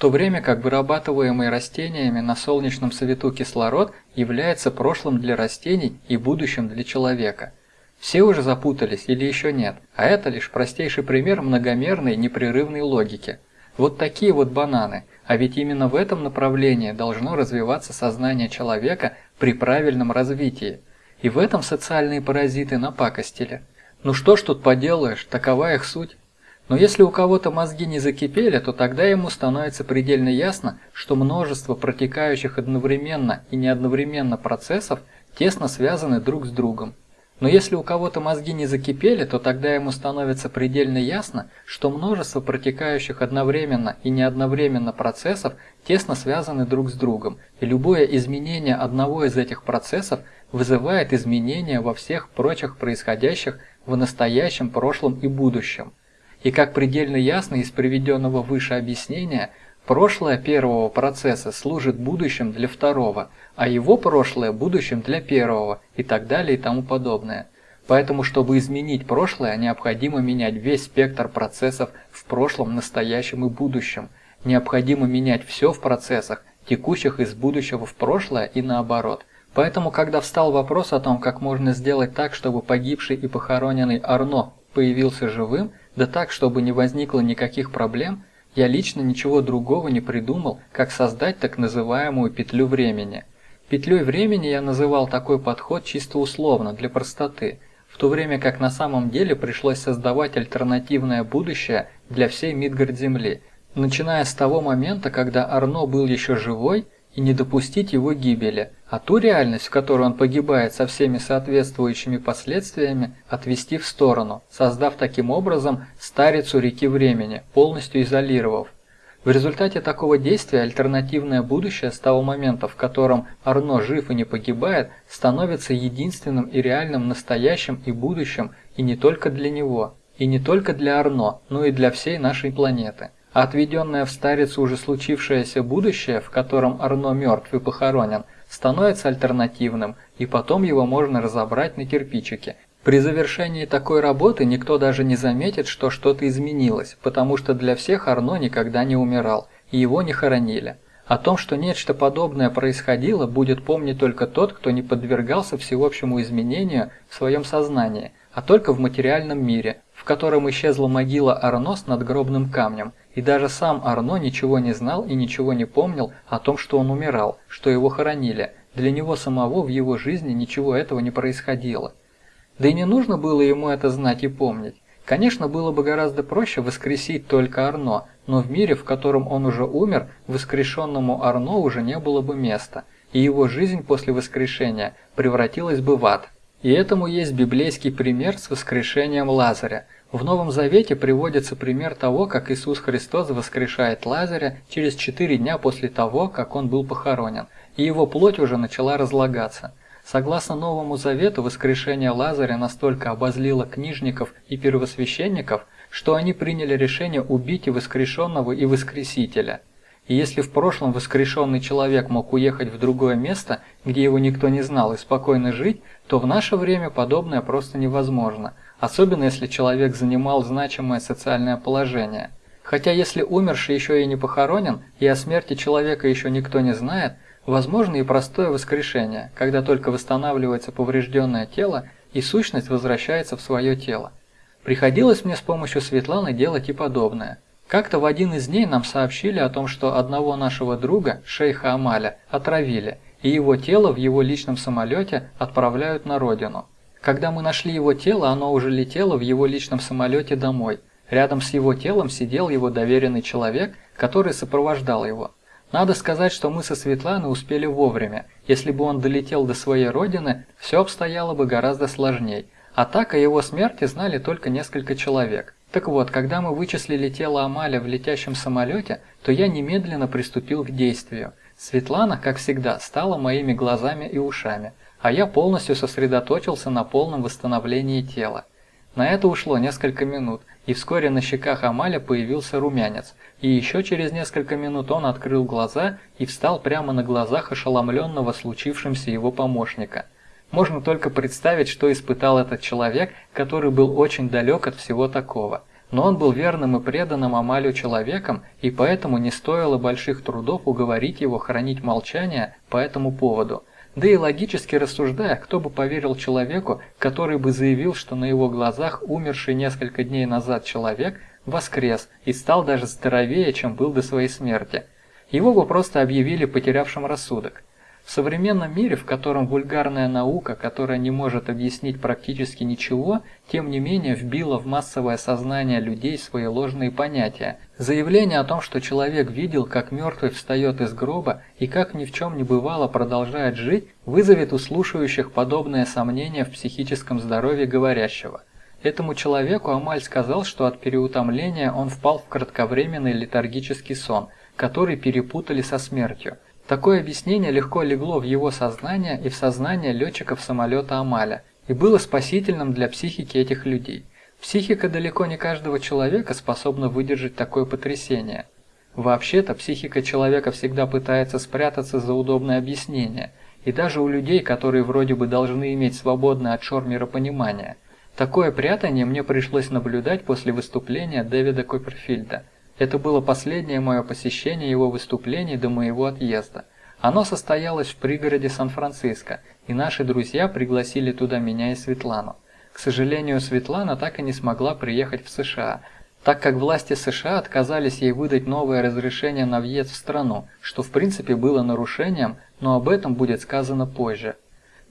то время как вырабатываемый растениями на солнечном свету кислород является прошлым для растений и будущим для человека. Все уже запутались или еще нет, а это лишь простейший пример многомерной непрерывной логики. Вот такие вот бананы, а ведь именно в этом направлении должно развиваться сознание человека при правильном развитии. И в этом социальные паразиты напакостили. Ну что ж тут поделаешь, такова их суть. Но если у кого-то мозги не закипели, то тогда ему становится предельно ясно, что множество протекающих одновременно и не одновременно процессов тесно связаны друг с другом. Но если у кого-то мозги не закипели, то тогда ему становится предельно ясно, что множество протекающих одновременно и не одновременно процессов тесно связаны друг с другом, и любое изменение одного из этих процессов вызывает изменения во всех прочих происходящих в настоящем, прошлом и будущем. И как предельно ясно из приведенного выше объяснения, прошлое первого процесса служит будущим для второго, а его прошлое – будущим для первого и так далее и тому подобное. Поэтому, чтобы изменить прошлое, необходимо менять весь спектр процессов в прошлом, настоящем и будущем. Необходимо менять все в процессах, текущих из будущего в прошлое и наоборот. Поэтому, когда встал вопрос о том, как можно сделать так, чтобы погибший и похороненный Арно появился живым, да так, чтобы не возникло никаких проблем, я лично ничего другого не придумал, как создать так называемую петлю времени. Петлей времени я называл такой подход чисто условно, для простоты, в то время как на самом деле пришлось создавать альтернативное будущее для всей Мидгард-Земли, начиная с того момента, когда Арно был еще живой, и не допустить его гибели, а ту реальность, в которой он погибает со всеми соответствующими последствиями, отвести в сторону, создав таким образом старицу реки времени, полностью изолировав. В результате такого действия альтернативное будущее с того момента, в котором Арно жив и не погибает, становится единственным и реальным настоящим и будущим и не только для него, и не только для Арно, но и для всей нашей планеты. Отведенное в старицу уже случившееся будущее, в котором Арно мертв и похоронен, становится альтернативным, и потом его можно разобрать на кирпичики. При завершении такой работы никто даже не заметит, что что-то изменилось, потому что для всех Арно никогда не умирал, и его не хоронили. О том, что нечто подобное происходило, будет помнить только тот, кто не подвергался всеобщему изменению в своем сознании, а только в материальном мире, в котором исчезла могила Арно с надгробным камнем, и даже сам Арно ничего не знал и ничего не помнил о том, что он умирал, что его хоронили. Для него самого в его жизни ничего этого не происходило. Да и не нужно было ему это знать и помнить. Конечно, было бы гораздо проще воскресить только Арно, но в мире, в котором он уже умер, воскрешенному Арно уже не было бы места, и его жизнь после воскрешения превратилась бы в ад. И этому есть библейский пример с воскрешением Лазаря – в Новом Завете приводится пример того, как Иисус Христос воскрешает Лазаря через четыре дня после того, как он был похоронен, и его плоть уже начала разлагаться. Согласно Новому Завету, воскрешение Лазаря настолько обозлило книжников и первосвященников, что они приняли решение убить и воскрешенного, и воскресителя. И если в прошлом воскрешенный человек мог уехать в другое место, где его никто не знал, и спокойно жить, то в наше время подобное просто невозможно – особенно если человек занимал значимое социальное положение. Хотя если умерший еще и не похоронен, и о смерти человека еще никто не знает, возможно и простое воскрешение, когда только восстанавливается поврежденное тело и сущность возвращается в свое тело. Приходилось мне с помощью Светланы делать и подобное. Как-то в один из дней нам сообщили о том, что одного нашего друга, шейха Амаля, отравили, и его тело в его личном самолете отправляют на родину. Когда мы нашли его тело, оно уже летело в его личном самолете домой. Рядом с его телом сидел его доверенный человек, который сопровождал его. Надо сказать, что мы со Светланой успели вовремя. Если бы он долетел до своей родины, все обстояло бы гораздо сложней. А так о его смерти знали только несколько человек. Так вот, когда мы вычислили тело Амаля в летящем самолете, то я немедленно приступил к действию. Светлана, как всегда, стала моими глазами и ушами – а я полностью сосредоточился на полном восстановлении тела. На это ушло несколько минут, и вскоре на щеках Амаля появился румянец, и еще через несколько минут он открыл глаза и встал прямо на глазах ошеломленного случившимся его помощника. Можно только представить, что испытал этот человек, который был очень далек от всего такого. Но он был верным и преданным Амалю человеком, и поэтому не стоило больших трудов уговорить его хранить молчание по этому поводу – да и логически рассуждая, кто бы поверил человеку, который бы заявил, что на его глазах умерший несколько дней назад человек воскрес и стал даже здоровее, чем был до своей смерти. Его бы просто объявили потерявшим рассудок. В современном мире, в котором вульгарная наука, которая не может объяснить практически ничего, тем не менее вбила в массовое сознание людей свои ложные понятия. Заявление о том, что человек видел, как мертвый встает из гроба и как ни в чем не бывало продолжает жить, вызовет у слушающих подобное сомнение в психическом здоровье говорящего. Этому человеку Амаль сказал, что от переутомления он впал в кратковременный летаргический сон, который перепутали со смертью – Такое объяснение легко легло в его сознание и в сознание летчиков самолета Амаля и было спасительным для психики этих людей. Психика далеко не каждого человека способна выдержать такое потрясение. Вообще-то психика человека всегда пытается спрятаться за удобное объяснение, и даже у людей, которые вроде бы должны иметь свободное от шор миропонимание. Такое прятание мне пришлось наблюдать после выступления Дэвида Копперфильда – это было последнее мое посещение его выступлений до моего отъезда. Оно состоялось в пригороде Сан-Франциско, и наши друзья пригласили туда меня и Светлану. К сожалению, Светлана так и не смогла приехать в США, так как власти США отказались ей выдать новое разрешение на въезд в страну, что в принципе было нарушением, но об этом будет сказано позже.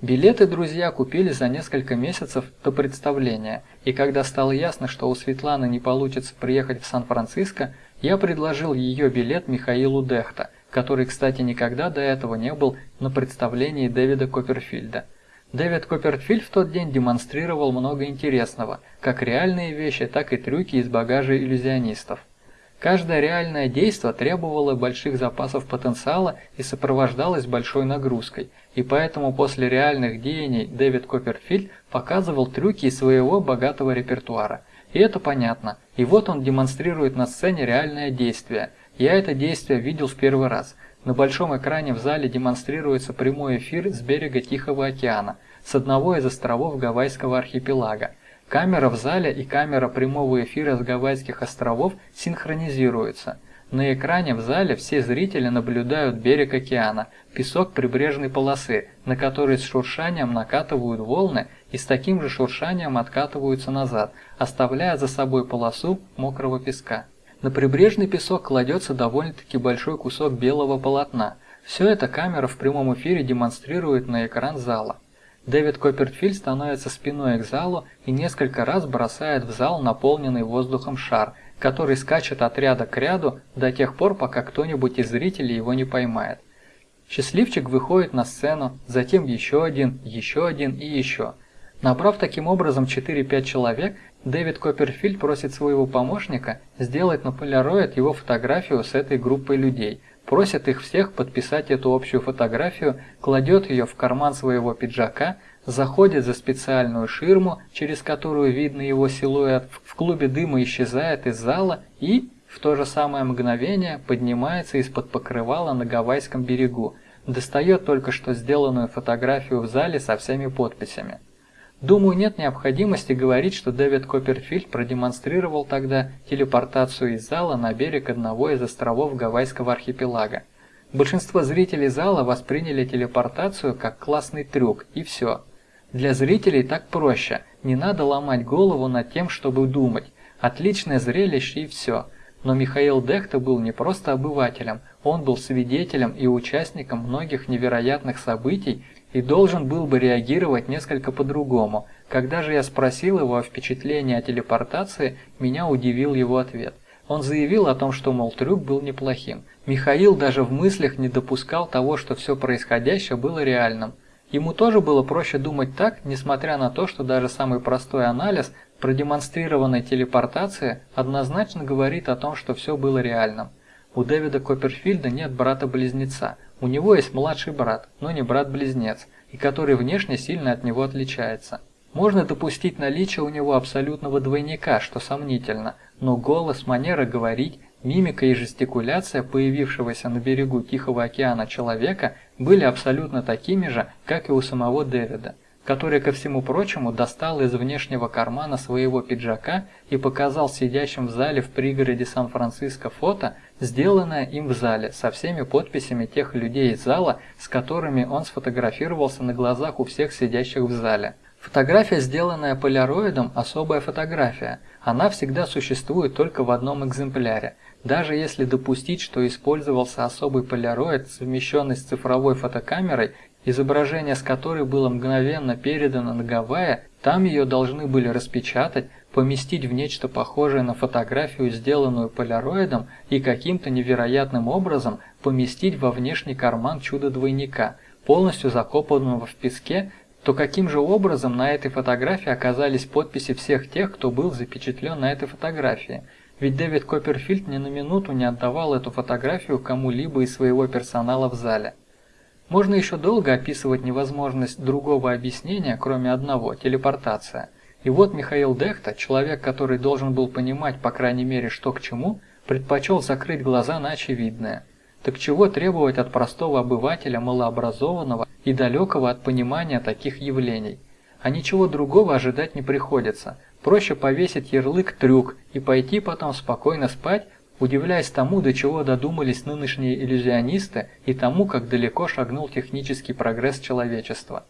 Билеты друзья купили за несколько месяцев до представления, и когда стало ясно, что у Светланы не получится приехать в Сан-Франциско, Я предложил ее билет Михаилу Дехта, который, кстати, никогда до этого не был на представлении Дэвида Копперфильда. Дэвид Копперфильд в тот день демонстрировал много интересного, как реальные вещи, так и трюки из багажа иллюзионистов. Каждое реальное действие требовало больших запасов потенциала и сопровождалось большой нагрузкой, и поэтому после реальных деяний Дэвид Копперфильд показывал трюки из своего богатого репертуара. И это понятно. И вот он демонстрирует на сцене реальное действие. Я это действие видел в первый раз. На большом экране в зале демонстрируется прямой эфир с берега Тихого океана, с одного из островов Гавайского архипелага. Камера в зале и камера прямого эфира с Гавайских островов синхронизируются. На экране в зале все зрители наблюдают берег океана, песок прибрежной полосы, на который с шуршанием накатывают волны и с таким же шуршанием откатываются назад, оставляя за собой полосу мокрого песка. На прибрежный песок кладется довольно-таки большой кусок белого полотна. Все это камера в прямом эфире демонстрирует на экран зала. Дэвид Копперфильд становится спиной к залу и несколько раз бросает в зал наполненный воздухом шар, который скачет от ряда к ряду до тех пор, пока кто-нибудь из зрителей его не поймает. Счастливчик выходит на сцену, затем еще один, еще один и еще. Набрав таким образом 4-5 человек, Дэвид Копперфильд просит своего помощника сделать на полароид его фотографию с этой группой людей – просит их всех подписать эту общую фотографию, кладет ее в карман своего пиджака, заходит за специальную ширму, через которую видно его силуэт, в клубе дыма исчезает из зала и, в то же самое мгновение, поднимается из-под покрывала на Гавайском берегу, достает только что сделанную фотографию в зале со всеми подписями. Думаю, нет необходимости говорить, что Дэвид Копперфильд продемонстрировал тогда телепортацию из зала на берег одного из островов Гавайского архипелага. Большинство зрителей зала восприняли телепортацию как классный трюк, и все. Для зрителей так проще, не надо ломать голову над тем, чтобы думать. Отличное зрелище и все. Но Михаил Дехта был не просто обывателем, он был свидетелем и участником многих невероятных событий, и должен был бы реагировать несколько по-другому. Когда же я спросил его о впечатлении о телепортации, меня удивил его ответ. Он заявил о том, что, мол, трюк был неплохим. Михаил даже в мыслях не допускал того, что все происходящее было реальным. Ему тоже было проще думать так, несмотря на то, что даже самый простой анализ продемонстрированной телепортации однозначно говорит о том, что все было реальным. У Дэвида Копперфильда нет брата-близнеца, у него есть младший брат, но не брат-близнец, и который внешне сильно от него отличается. Можно допустить наличие у него абсолютного двойника, что сомнительно, но голос, манера говорить, мимика и жестикуляция появившегося на берегу Тихого океана человека были абсолютно такими же, как и у самого Дэвида который, ко всему прочему, достал из внешнего кармана своего пиджака и показал сидящим в зале в пригороде Сан-Франциско фото, сделанное им в зале, со всеми подписями тех людей из зала, с которыми он сфотографировался на глазах у всех сидящих в зале. Фотография, сделанная поляроидом, особая фотография. Она всегда существует только в одном экземпляре. Даже если допустить, что использовался особый поляроид, совмещенный с цифровой фотокамерой, изображение с которой было мгновенно передано на Гавайи, там ее должны были распечатать, поместить в нечто похожее на фотографию, сделанную поляроидом, и каким-то невероятным образом поместить во внешний карман чудо-двойника, полностью закопанного в песке, то каким же образом на этой фотографии оказались подписи всех тех, кто был запечатлен на этой фотографии? Ведь Дэвид Копперфильд ни на минуту не отдавал эту фотографию кому-либо из своего персонала в зале. Можно еще долго описывать невозможность другого объяснения, кроме одного – телепортация. И вот Михаил Дехта, человек, который должен был понимать, по крайней мере, что к чему, предпочел закрыть глаза на очевидное. Так чего требовать от простого обывателя, малообразованного и далекого от понимания таких явлений? А ничего другого ожидать не приходится. Проще повесить ярлык «трюк» и пойти потом спокойно спать, удивляясь тому, до чего додумались нынешние иллюзионисты и тому, как далеко шагнул технический прогресс человечества.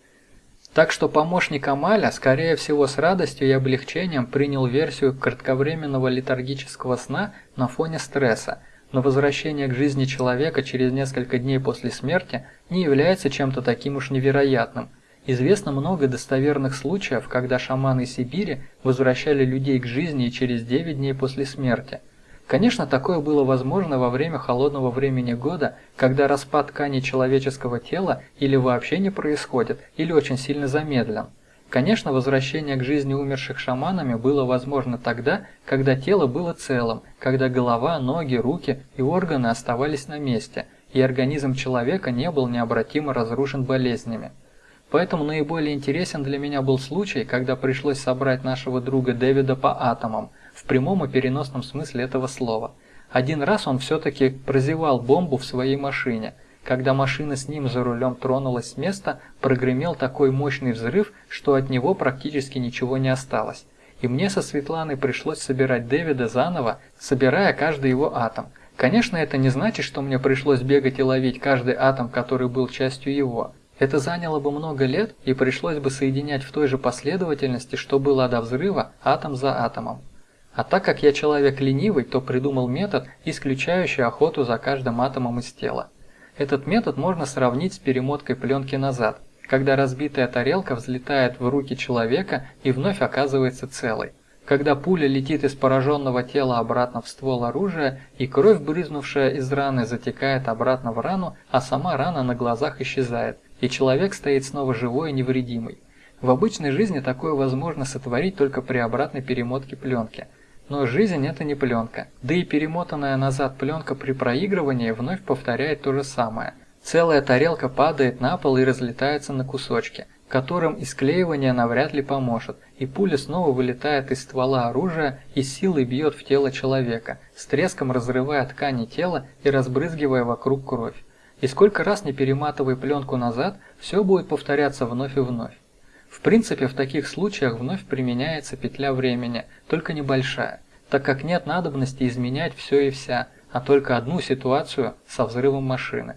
Так что помощник Амаля, скорее всего с радостью и облегчением принял версию кратковременного летаргического сна на фоне стресса, но возвращение к жизни человека через несколько дней после смерти не является чем-то таким уж невероятным. Известно много достоверных случаев, когда шаманы Сибири возвращали людей к жизни через 9 дней после смерти – Конечно, такое было возможно во время холодного времени года, когда распад ткани человеческого тела или вообще не происходит, или очень сильно замедлен. Конечно, возвращение к жизни умерших шаманами было возможно тогда, когда тело было целым, когда голова, ноги, руки и органы оставались на месте, и организм человека не был необратимо разрушен болезнями. Поэтому наиболее интересен для меня был случай, когда пришлось собрать нашего друга Дэвида по атомам, в прямом и переносном смысле этого слова. Один раз он все-таки прозевал бомбу в своей машине. Когда машина с ним за рулем тронулась с места, прогремел такой мощный взрыв, что от него практически ничего не осталось. И мне со Светланой пришлось собирать Дэвида заново, собирая каждый его атом. Конечно, это не значит, что мне пришлось бегать и ловить каждый атом, который был частью его. Это заняло бы много лет и пришлось бы соединять в той же последовательности, что было до взрыва, атом за атомом. А так как я человек ленивый, то придумал метод, исключающий охоту за каждым атомом из тела. Этот метод можно сравнить с перемоткой пленки назад, когда разбитая тарелка взлетает в руки человека и вновь оказывается целой. Когда пуля летит из пораженного тела обратно в ствол оружия, и кровь, брызнувшая из раны, затекает обратно в рану, а сама рана на глазах исчезает, и человек стоит снова живой и невредимый. В обычной жизни такое возможно сотворить только при обратной перемотке пленки – но жизнь это не пленка. Да и перемотанная назад пленка при проигрывании вновь повторяет то же самое. Целая тарелка падает на пол и разлетается на кусочки, которым исклеивание навряд ли поможет, и пуля снова вылетает из ствола оружия и силой бьет в тело человека, с треском разрывая ткани тела и разбрызгивая вокруг кровь. И сколько раз не перематывай пленку назад, все будет повторяться вновь и вновь. В принципе, в таких случаях вновь применяется петля времени, только небольшая, так как нет надобности изменять все и вся, а только одну ситуацию со взрывом машины.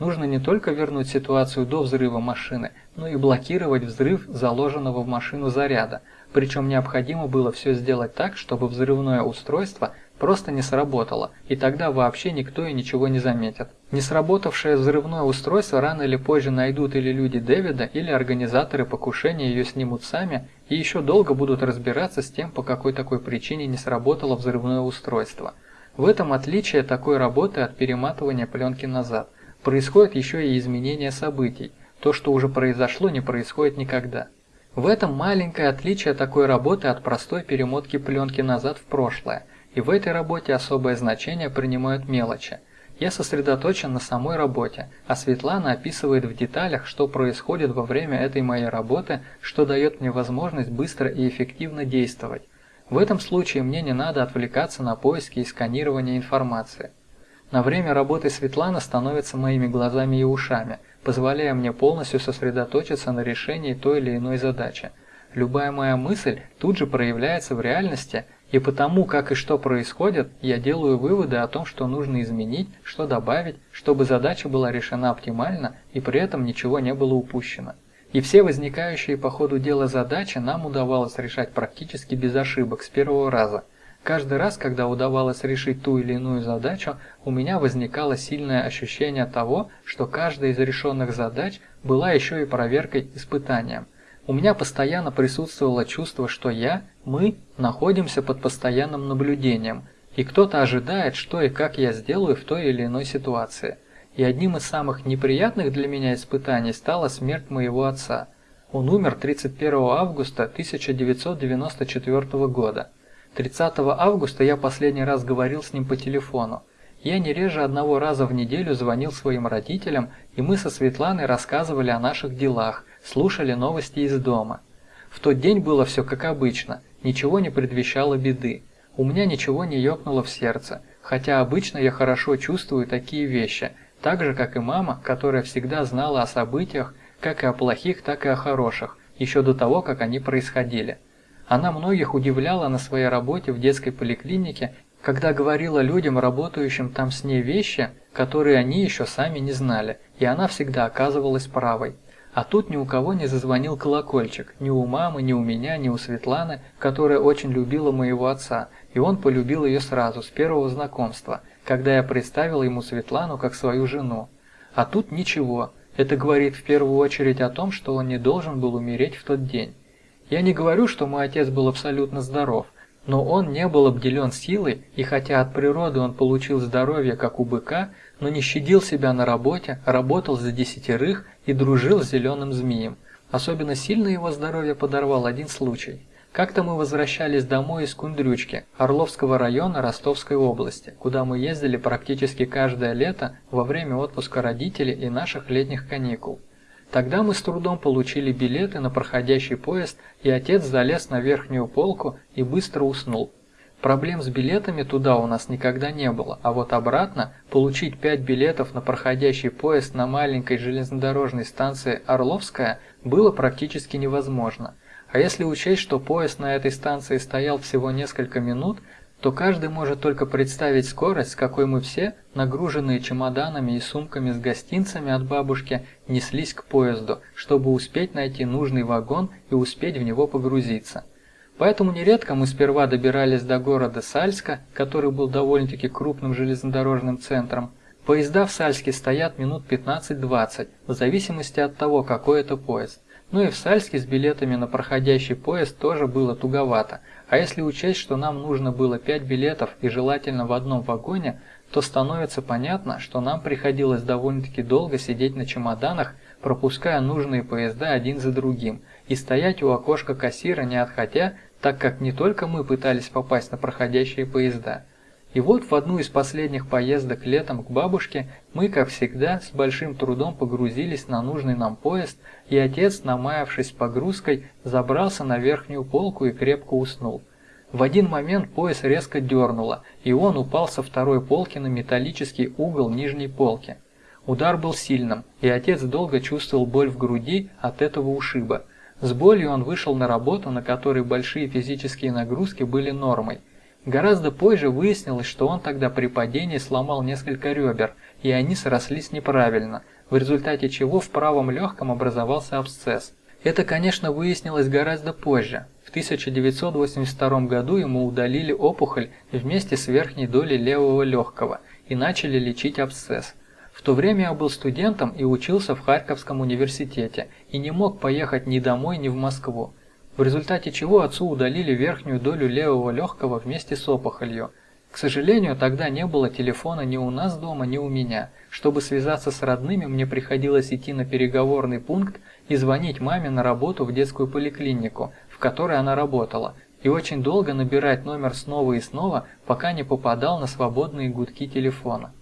Нужно не только вернуть ситуацию до взрыва машины, но и блокировать взрыв заложенного в машину заряда, причем необходимо было все сделать так, чтобы взрывное устройство просто не сработало, и тогда вообще никто и ничего не заметит. Не сработавшее взрывное устройство рано или позже найдут или люди Дэвида, или организаторы покушения ее снимут сами, и еще долго будут разбираться с тем, по какой такой причине не сработало взрывное устройство. В этом отличие такой работы от перематывания пленки назад. Происходит еще и изменение событий. То, что уже произошло, не происходит никогда. В этом маленькое отличие такой работы от простой перемотки пленки назад в прошлое – и в этой работе особое значение принимают мелочи. Я сосредоточен на самой работе, а Светлана описывает в деталях, что происходит во время этой моей работы, что дает мне возможность быстро и эффективно действовать. В этом случае мне не надо отвлекаться на поиски и сканирование информации. На время работы Светлана становится моими глазами и ушами, позволяя мне полностью сосредоточиться на решении той или иной задачи. Любая моя мысль тут же проявляется в реальности и потому, как и что происходит, я делаю выводы о том, что нужно изменить, что добавить, чтобы задача была решена оптимально и при этом ничего не было упущено. И все возникающие по ходу дела задачи нам удавалось решать практически без ошибок с первого раза. Каждый раз, когда удавалось решить ту или иную задачу, у меня возникало сильное ощущение того, что каждая из решенных задач была еще и проверкой, испытанием. У меня постоянно присутствовало чувство, что я, мы, находимся под постоянным наблюдением, и кто-то ожидает, что и как я сделаю в той или иной ситуации. И одним из самых неприятных для меня испытаний стала смерть моего отца. Он умер 31 августа 1994 года. 30 августа я последний раз говорил с ним по телефону. Я не реже одного раза в неделю звонил своим родителям, и мы со Светланой рассказывали о наших делах – слушали новости из дома. В тот день было все как обычно, ничего не предвещало беды. У меня ничего не ёкнуло в сердце, хотя обычно я хорошо чувствую такие вещи, так же, как и мама, которая всегда знала о событиях, как и о плохих, так и о хороших, еще до того, как они происходили. Она многих удивляла на своей работе в детской поликлинике, когда говорила людям, работающим там с ней вещи, которые они еще сами не знали, и она всегда оказывалась правой. А тут ни у кого не зазвонил колокольчик, ни у мамы, ни у меня, ни у Светланы, которая очень любила моего отца, и он полюбил ее сразу, с первого знакомства, когда я представил ему Светлану как свою жену. А тут ничего, это говорит в первую очередь о том, что он не должен был умереть в тот день. Я не говорю, что мой отец был абсолютно здоров, Но он не был обделен силой, и хотя от природы он получил здоровье, как у быка, но не щадил себя на работе, работал за десятерых и дружил с зеленым змеем. Особенно сильно его здоровье подорвал один случай. Как-то мы возвращались домой из Кундрючки, Орловского района Ростовской области, куда мы ездили практически каждое лето во время отпуска родителей и наших летних каникул. Тогда мы с трудом получили билеты на проходящий поезд, и отец залез на верхнюю полку и быстро уснул. Проблем с билетами туда у нас никогда не было, а вот обратно получить 5 билетов на проходящий поезд на маленькой железнодорожной станции Орловская было практически невозможно. А если учесть, что поезд на этой станции стоял всего несколько минут, то каждый может только представить скорость, с какой мы все, нагруженные чемоданами и сумками с гостинцами от бабушки, неслись к поезду, чтобы успеть найти нужный вагон и успеть в него погрузиться. Поэтому нередко мы сперва добирались до города Сальска, который был довольно-таки крупным железнодорожным центром. Поезда в Сальске стоят минут 15-20, в зависимости от того, какой это поезд. Ну и в Сальске с билетами на проходящий поезд тоже было туговато. А если учесть, что нам нужно было 5 билетов и желательно в одном вагоне, то становится понятно, что нам приходилось довольно-таки долго сидеть на чемоданах, пропуская нужные поезда один за другим, и стоять у окошка кассира не отходя, так как не только мы пытались попасть на проходящие поезда. И вот в одну из последних поездок летом к бабушке мы, как всегда, с большим трудом погрузились на нужный нам поезд, и отец, намаявшись погрузкой, забрался на верхнюю полку и крепко уснул. В один момент поезд резко дернуло, и он упал со второй полки на металлический угол нижней полки. Удар был сильным, и отец долго чувствовал боль в груди от этого ушиба. С болью он вышел на работу, на которой большие физические нагрузки были нормой. Гораздо позже выяснилось, что он тогда при падении сломал несколько ребер, и они срослись неправильно, в результате чего в правом легком образовался абсцесс. Это, конечно, выяснилось гораздо позже. В 1982 году ему удалили опухоль вместе с верхней долей левого легкого и начали лечить абсцесс. То время я был студентом и учился в Харьковском университете и не мог поехать ни домой, ни в Москву. В результате чего отцу удалили верхнюю долю левого легкого вместе с опухолью. К сожалению, тогда не было телефона ни у нас дома, ни у меня. Чтобы связаться с родными, мне приходилось идти на переговорный пункт и звонить маме на работу в детскую поликлинику, в которой она работала, и очень долго набирать номер снова и снова, пока не попадал на свободные гудки телефона.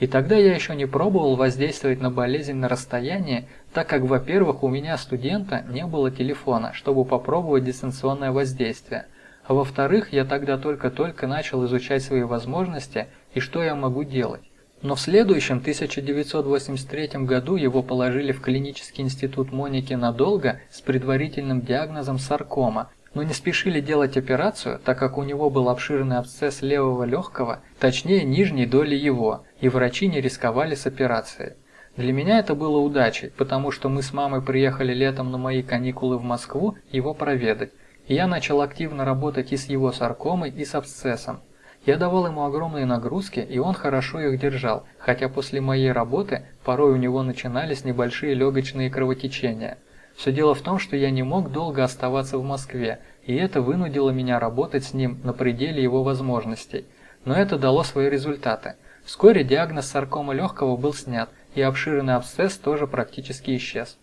И тогда я еще не пробовал воздействовать на болезнь на расстоянии, так как, во-первых, у меня студента не было телефона, чтобы попробовать дистанционное воздействие, а во-вторых, я тогда только-только начал изучать свои возможности и что я могу делать. Но в следующем 1983 году его положили в клинический институт Моники надолго с предварительным диагнозом саркома, но не спешили делать операцию, так как у него был обширный абсцесс левого легкого, точнее нижней доли его, и врачи не рисковали с операцией. Для меня это было удачей, потому что мы с мамой приехали летом на мои каникулы в Москву его проведать, и я начал активно работать и с его саркомой, и с абсцессом. Я давал ему огромные нагрузки, и он хорошо их держал, хотя после моей работы порой у него начинались небольшие легочные кровотечения – все дело в том, что я не мог долго оставаться в Москве, и это вынудило меня работать с ним на пределе его возможностей. Но это дало свои результаты. Вскоре диагноз саркома легкого был снят, и обширный абсцесс тоже практически исчез.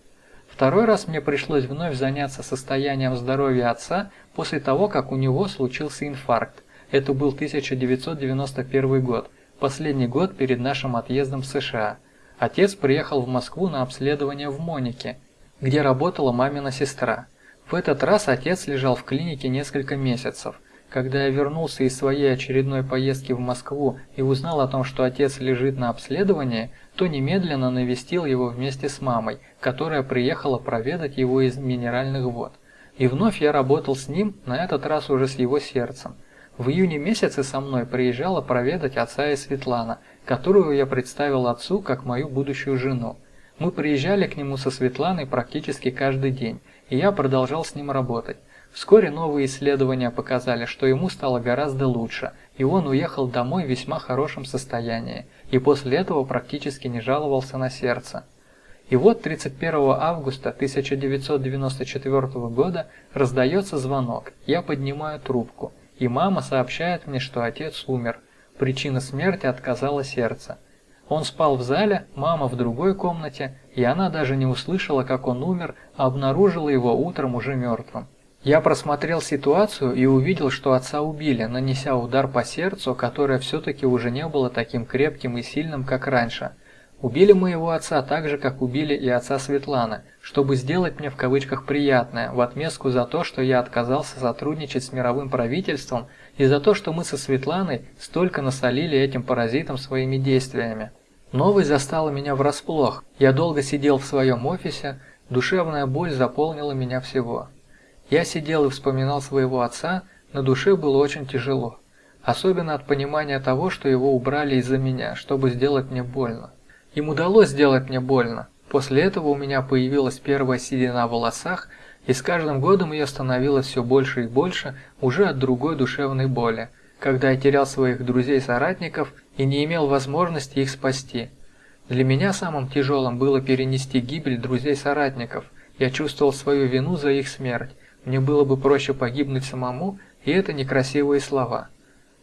Второй раз мне пришлось вновь заняться состоянием здоровья отца после того, как у него случился инфаркт. Это был 1991 год, последний год перед нашим отъездом в США. Отец приехал в Москву на обследование в Монике, где работала мамина сестра. В этот раз отец лежал в клинике несколько месяцев. Когда я вернулся из своей очередной поездки в Москву и узнал о том, что отец лежит на обследовании, то немедленно навестил его вместе с мамой, которая приехала проведать его из минеральных вод. И вновь я работал с ним, на этот раз уже с его сердцем. В июне месяце со мной приезжала проведать отца и Светлана, которую я представил отцу как мою будущую жену. Мы приезжали к нему со Светланой практически каждый день, и я продолжал с ним работать. Вскоре новые исследования показали, что ему стало гораздо лучше, и он уехал домой в весьма хорошем состоянии, и после этого практически не жаловался на сердце. И вот 31 августа 1994 года раздается звонок, я поднимаю трубку, и мама сообщает мне, что отец умер. Причина смерти отказало сердце. Он спал в зале, мама в другой комнате, и она даже не услышала, как он умер, а обнаружила его утром уже мертвым. Я просмотрел ситуацию и увидел, что отца убили, нанеся удар по сердцу, которое все-таки уже не было таким крепким и сильным, как раньше. Убили моего отца так же, как убили и отца Светланы, чтобы сделать мне в кавычках приятное, в отместку за то, что я отказался сотрудничать с мировым правительством и за то, что мы со Светланой столько насолили этим паразитам своими действиями. Новость застала меня врасплох. Я долго сидел в своем офисе, душевная боль заполнила меня всего. Я сидел и вспоминал своего отца, на душе было очень тяжело. Особенно от понимания того, что его убрали из-за меня, чтобы сделать мне больно. Им удалось сделать мне больно. После этого у меня появилась первая седина в волосах, и с каждым годом ее становилось все больше и больше уже от другой душевной боли, когда я терял своих друзей-соратников и не имел возможности их спасти. Для меня самым тяжелым было перенести гибель друзей-соратников. Я чувствовал свою вину за их смерть. Мне было бы проще погибнуть самому, и это некрасивые слова.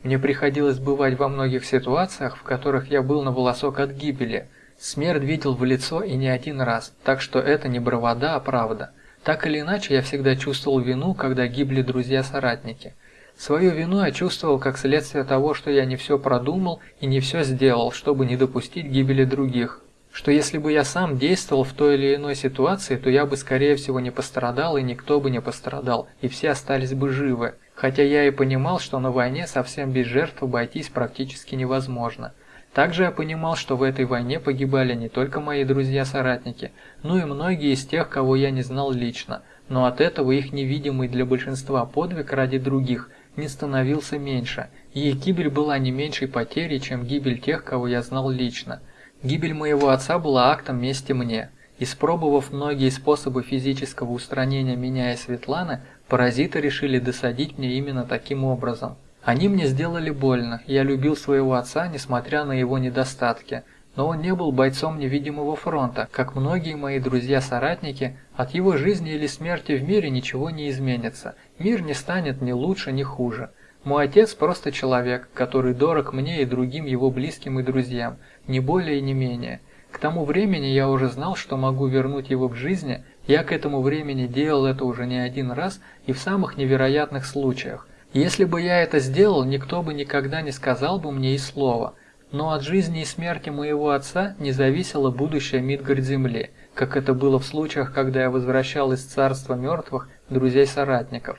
Мне приходилось бывать во многих ситуациях, в которых я был на волосок от гибели. Смерть видел в лицо и не один раз, так что это не бравада, а правда. Так или иначе, я всегда чувствовал вину, когда гибли друзья-соратники. Свою вину я чувствовал как следствие того, что я не все продумал и не все сделал, чтобы не допустить гибели других. Что если бы я сам действовал в той или иной ситуации, то я бы скорее всего не пострадал и никто бы не пострадал, и все остались бы живы. Хотя я и понимал, что на войне совсем без жертв обойтись практически невозможно. Также я понимал, что в этой войне погибали не только мои друзья-соратники, но и многие из тех, кого я не знал лично, но от этого их невидимый для большинства подвиг ради других не становился меньше, и их гибель была не меньшей потерей, чем гибель тех, кого я знал лично. Гибель моего отца была актом мести мне. Испробовав многие способы физического устранения меня и Светланы, паразиты решили досадить мне именно таким образом. Они мне сделали больно, я любил своего отца, несмотря на его недостатки, но он не был бойцом невидимого фронта, как многие мои друзья-соратники, от его жизни или смерти в мире ничего не изменится, мир не станет ни лучше, ни хуже. Мой отец просто человек, который дорог мне и другим его близким и друзьям, не более и не менее. К тому времени я уже знал, что могу вернуть его к жизни, я к этому времени делал это уже не один раз и в самых невероятных случаях, если бы я это сделал, никто бы никогда не сказал бы мне и слова. Но от жизни и смерти моего отца не зависело будущее Мидгард-Земли, как это было в случаях, когда я возвращал из царства мертвых друзей-соратников.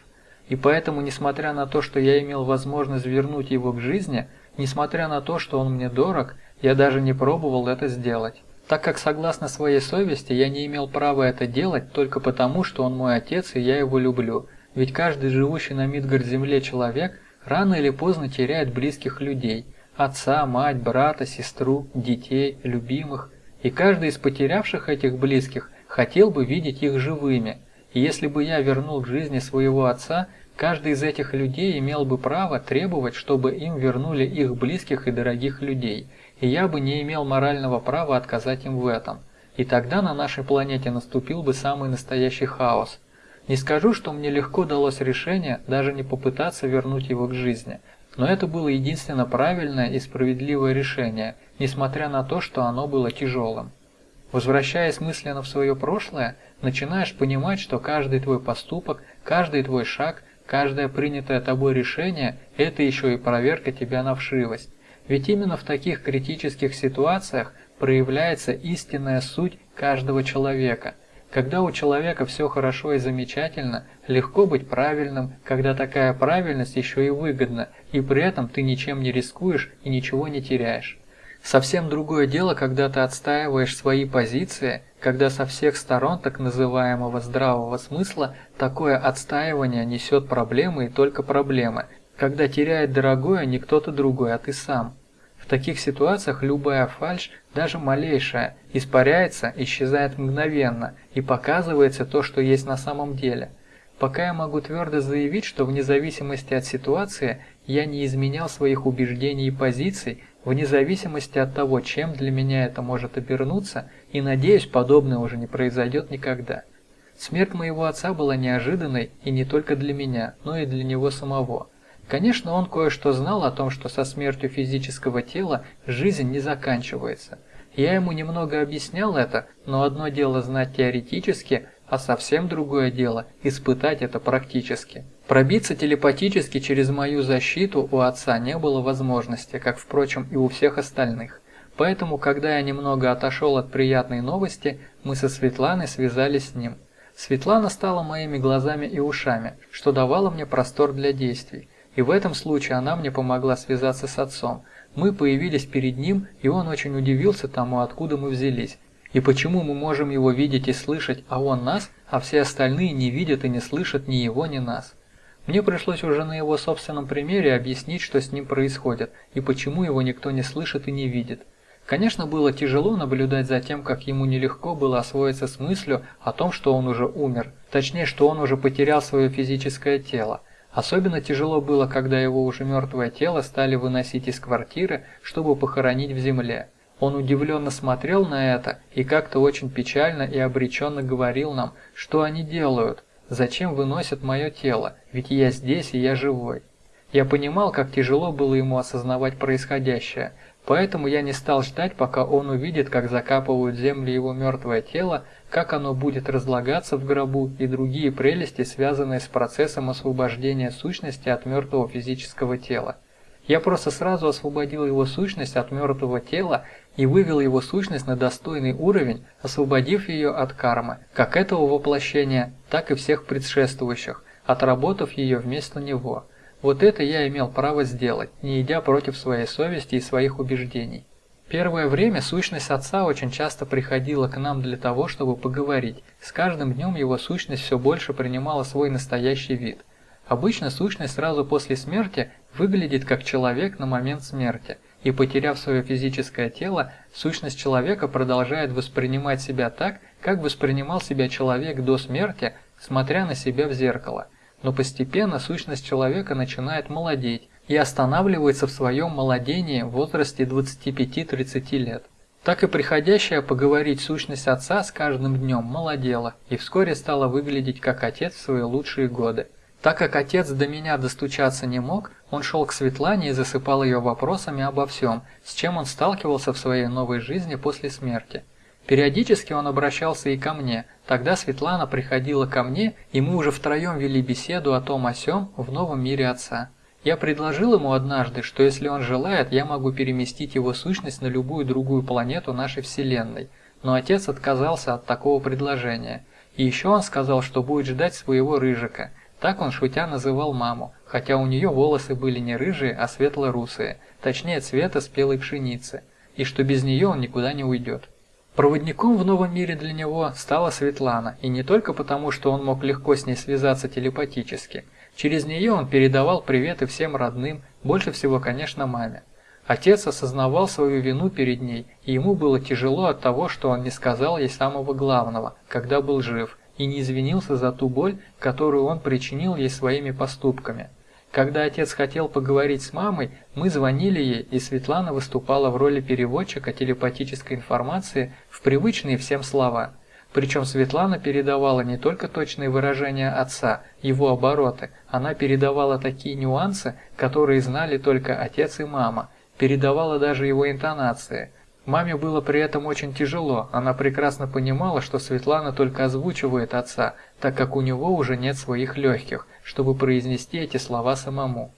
И поэтому, несмотря на то, что я имел возможность вернуть его к жизни, несмотря на то, что он мне дорог, я даже не пробовал это сделать. Так как согласно своей совести я не имел права это делать только потому, что он мой отец и я его люблю – ведь каждый живущий на Мидгард-земле человек рано или поздно теряет близких людей – отца, мать, брата, сестру, детей, любимых. И каждый из потерявших этих близких хотел бы видеть их живыми. И если бы я вернул к жизни своего отца, каждый из этих людей имел бы право требовать, чтобы им вернули их близких и дорогих людей, и я бы не имел морального права отказать им в этом. И тогда на нашей планете наступил бы самый настоящий хаос – не скажу, что мне легко далось решение даже не попытаться вернуть его к жизни, но это было единственно правильное и справедливое решение, несмотря на то, что оно было тяжелым. Возвращаясь мысленно в свое прошлое, начинаешь понимать, что каждый твой поступок, каждый твой шаг, каждое принятое тобой решение – это еще и проверка тебя на вшивость. Ведь именно в таких критических ситуациях проявляется истинная суть каждого человека – когда у человека все хорошо и замечательно, легко быть правильным, когда такая правильность еще и выгодна, и при этом ты ничем не рискуешь и ничего не теряешь. Совсем другое дело, когда ты отстаиваешь свои позиции, когда со всех сторон так называемого здравого смысла такое отстаивание несет проблемы и только проблемы, когда теряет дорогое не кто-то другой, а ты сам. В таких ситуациях любая фальшь, даже малейшая, испаряется, исчезает мгновенно и показывается то, что есть на самом деле. Пока я могу твердо заявить, что вне зависимости от ситуации я не изменял своих убеждений и позиций, вне зависимости от того, чем для меня это может обернуться, и надеюсь, подобное уже не произойдет никогда. Смерть моего отца была неожиданной и не только для меня, но и для него самого. Конечно, он кое-что знал о том, что со смертью физического тела жизнь не заканчивается. Я ему немного объяснял это, но одно дело знать теоретически, а совсем другое дело – испытать это практически. Пробиться телепатически через мою защиту у отца не было возможности, как, впрочем, и у всех остальных. Поэтому, когда я немного отошел от приятной новости, мы со Светланой связались с ним. Светлана стала моими глазами и ушами, что давало мне простор для действий. И в этом случае она мне помогла связаться с отцом. Мы появились перед ним, и он очень удивился тому, откуда мы взялись. И почему мы можем его видеть и слышать, а он нас, а все остальные не видят и не слышат ни его, ни нас. Мне пришлось уже на его собственном примере объяснить, что с ним происходит, и почему его никто не слышит и не видит. Конечно, было тяжело наблюдать за тем, как ему нелегко было освоиться с мыслью о том, что он уже умер, точнее, что он уже потерял свое физическое тело. Особенно тяжело было, когда его уже мертвое тело стали выносить из квартиры, чтобы похоронить в земле. Он удивленно смотрел на это и как-то очень печально и обреченно говорил нам, что они делают, зачем выносят мое тело, ведь я здесь и я живой. Я понимал, как тяжело было ему осознавать происходящее, поэтому я не стал ждать, пока он увидит, как закапывают землю его мертвое тело, как оно будет разлагаться в гробу и другие прелести, связанные с процессом освобождения сущности от мертвого физического тела. Я просто сразу освободил его сущность от мертвого тела и вывел его сущность на достойный уровень, освободив ее от кармы, как этого воплощения, так и всех предшествующих, отработав ее вместо него. Вот это я имел право сделать, не идя против своей совести и своих убеждений. Первое время сущность отца очень часто приходила к нам для того, чтобы поговорить. С каждым днем его сущность все больше принимала свой настоящий вид. Обычно сущность сразу после смерти выглядит как человек на момент смерти, и потеряв свое физическое тело, сущность человека продолжает воспринимать себя так, как воспринимал себя человек до смерти, смотря на себя в зеркало. Но постепенно сущность человека начинает молодеть, и останавливается в своем молодении в возрасте 25-30 лет. Так и приходящая поговорить сущность отца с каждым днем молодела и вскоре стала выглядеть как отец в свои лучшие годы. Так как отец до меня достучаться не мог, он шел к Светлане и засыпал ее вопросами обо всем, с чем он сталкивался в своей новой жизни после смерти. Периодически он обращался и ко мне, тогда Светлана приходила ко мне, и мы уже втроем вели беседу о том о сём в новом мире отца. Я предложил ему однажды, что если он желает, я могу переместить его сущность на любую другую планету нашей Вселенной, но отец отказался от такого предложения. И еще он сказал, что будет ждать своего рыжика. Так он шутя называл маму, хотя у нее волосы были не рыжие, а светло-русые, точнее цвета спелой пшеницы, и что без нее он никуда не уйдет. Проводником в новом мире для него стала Светлана, и не только потому, что он мог легко с ней связаться телепатически – Через нее он передавал приветы всем родным, больше всего, конечно, маме. Отец осознавал свою вину перед ней, и ему было тяжело от того, что он не сказал ей самого главного, когда был жив, и не извинился за ту боль, которую он причинил ей своими поступками. Когда отец хотел поговорить с мамой, мы звонили ей, и Светлана выступала в роли переводчика телепатической информации в привычные всем слова – причем Светлана передавала не только точные выражения отца, его обороты, она передавала такие нюансы, которые знали только отец и мама, передавала даже его интонации. Маме было при этом очень тяжело, она прекрасно понимала, что Светлана только озвучивает отца, так как у него уже нет своих легких, чтобы произнести эти слова самому.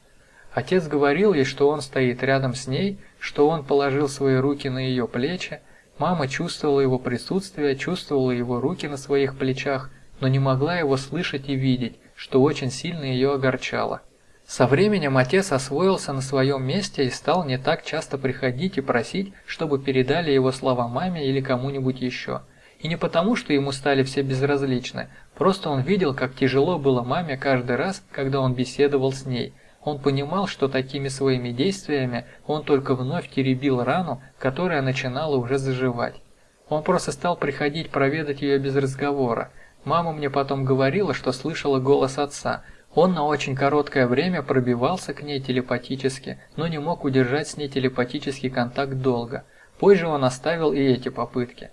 Отец говорил ей, что он стоит рядом с ней, что он положил свои руки на ее плечи, Мама чувствовала его присутствие, чувствовала его руки на своих плечах, но не могла его слышать и видеть, что очень сильно ее огорчало. Со временем отец освоился на своем месте и стал не так часто приходить и просить, чтобы передали его слова маме или кому-нибудь еще. И не потому, что ему стали все безразличны, просто он видел, как тяжело было маме каждый раз, когда он беседовал с ней – он понимал, что такими своими действиями он только вновь теребил рану, которая начинала уже заживать. Он просто стал приходить проведать ее без разговора. Мама мне потом говорила, что слышала голос отца. Он на очень короткое время пробивался к ней телепатически, но не мог удержать с ней телепатический контакт долго. Позже он оставил и эти попытки.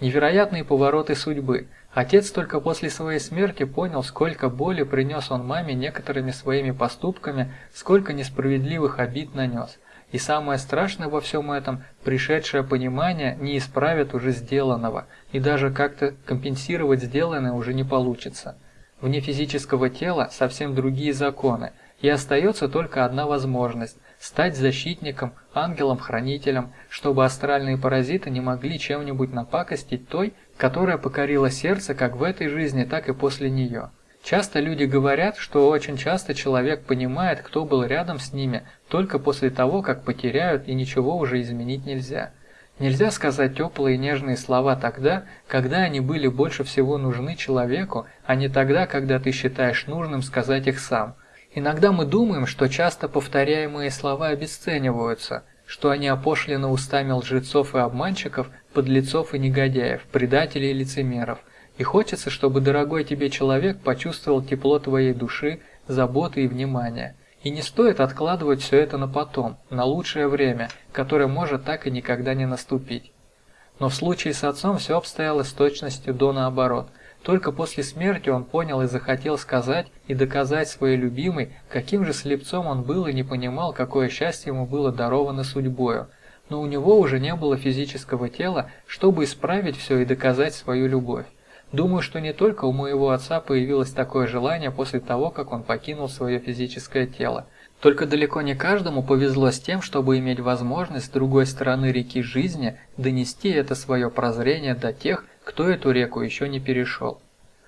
Невероятные повороты судьбы. Отец только после своей смерти понял, сколько боли принес он маме некоторыми своими поступками, сколько несправедливых обид нанес. И самое страшное во всем этом, пришедшее понимание не исправит уже сделанного, и даже как-то компенсировать сделанное уже не получится. Вне физического тела совсем другие законы, и остается только одна возможность – стать защитником, ангелом-хранителем, чтобы астральные паразиты не могли чем-нибудь напакостить той, которая покорила сердце как в этой жизни, так и после нее. Часто люди говорят, что очень часто человек понимает, кто был рядом с ними, только после того, как потеряют и ничего уже изменить нельзя. Нельзя сказать теплые и нежные слова тогда, когда они были больше всего нужны человеку, а не тогда, когда ты считаешь нужным сказать их сам. Иногда мы думаем, что часто повторяемые слова обесцениваются, что они опошлены устами лжецов и обманщиков, подлецов и негодяев, предателей и лицемеров – и хочется, чтобы дорогой тебе человек почувствовал тепло твоей души, заботы и внимания. И не стоит откладывать все это на потом, на лучшее время, которое может так и никогда не наступить. Но в случае с отцом все обстояло с точностью до наоборот. Только после смерти он понял и захотел сказать и доказать своей любимой, каким же слепцом он был и не понимал, какое счастье ему было даровано судьбою. Но у него уже не было физического тела, чтобы исправить все и доказать свою любовь. Думаю, что не только у моего отца появилось такое желание после того, как он покинул свое физическое тело. Только далеко не каждому повезло с тем, чтобы иметь возможность с другой стороны реки жизни донести это свое прозрение до тех, кто эту реку еще не перешел.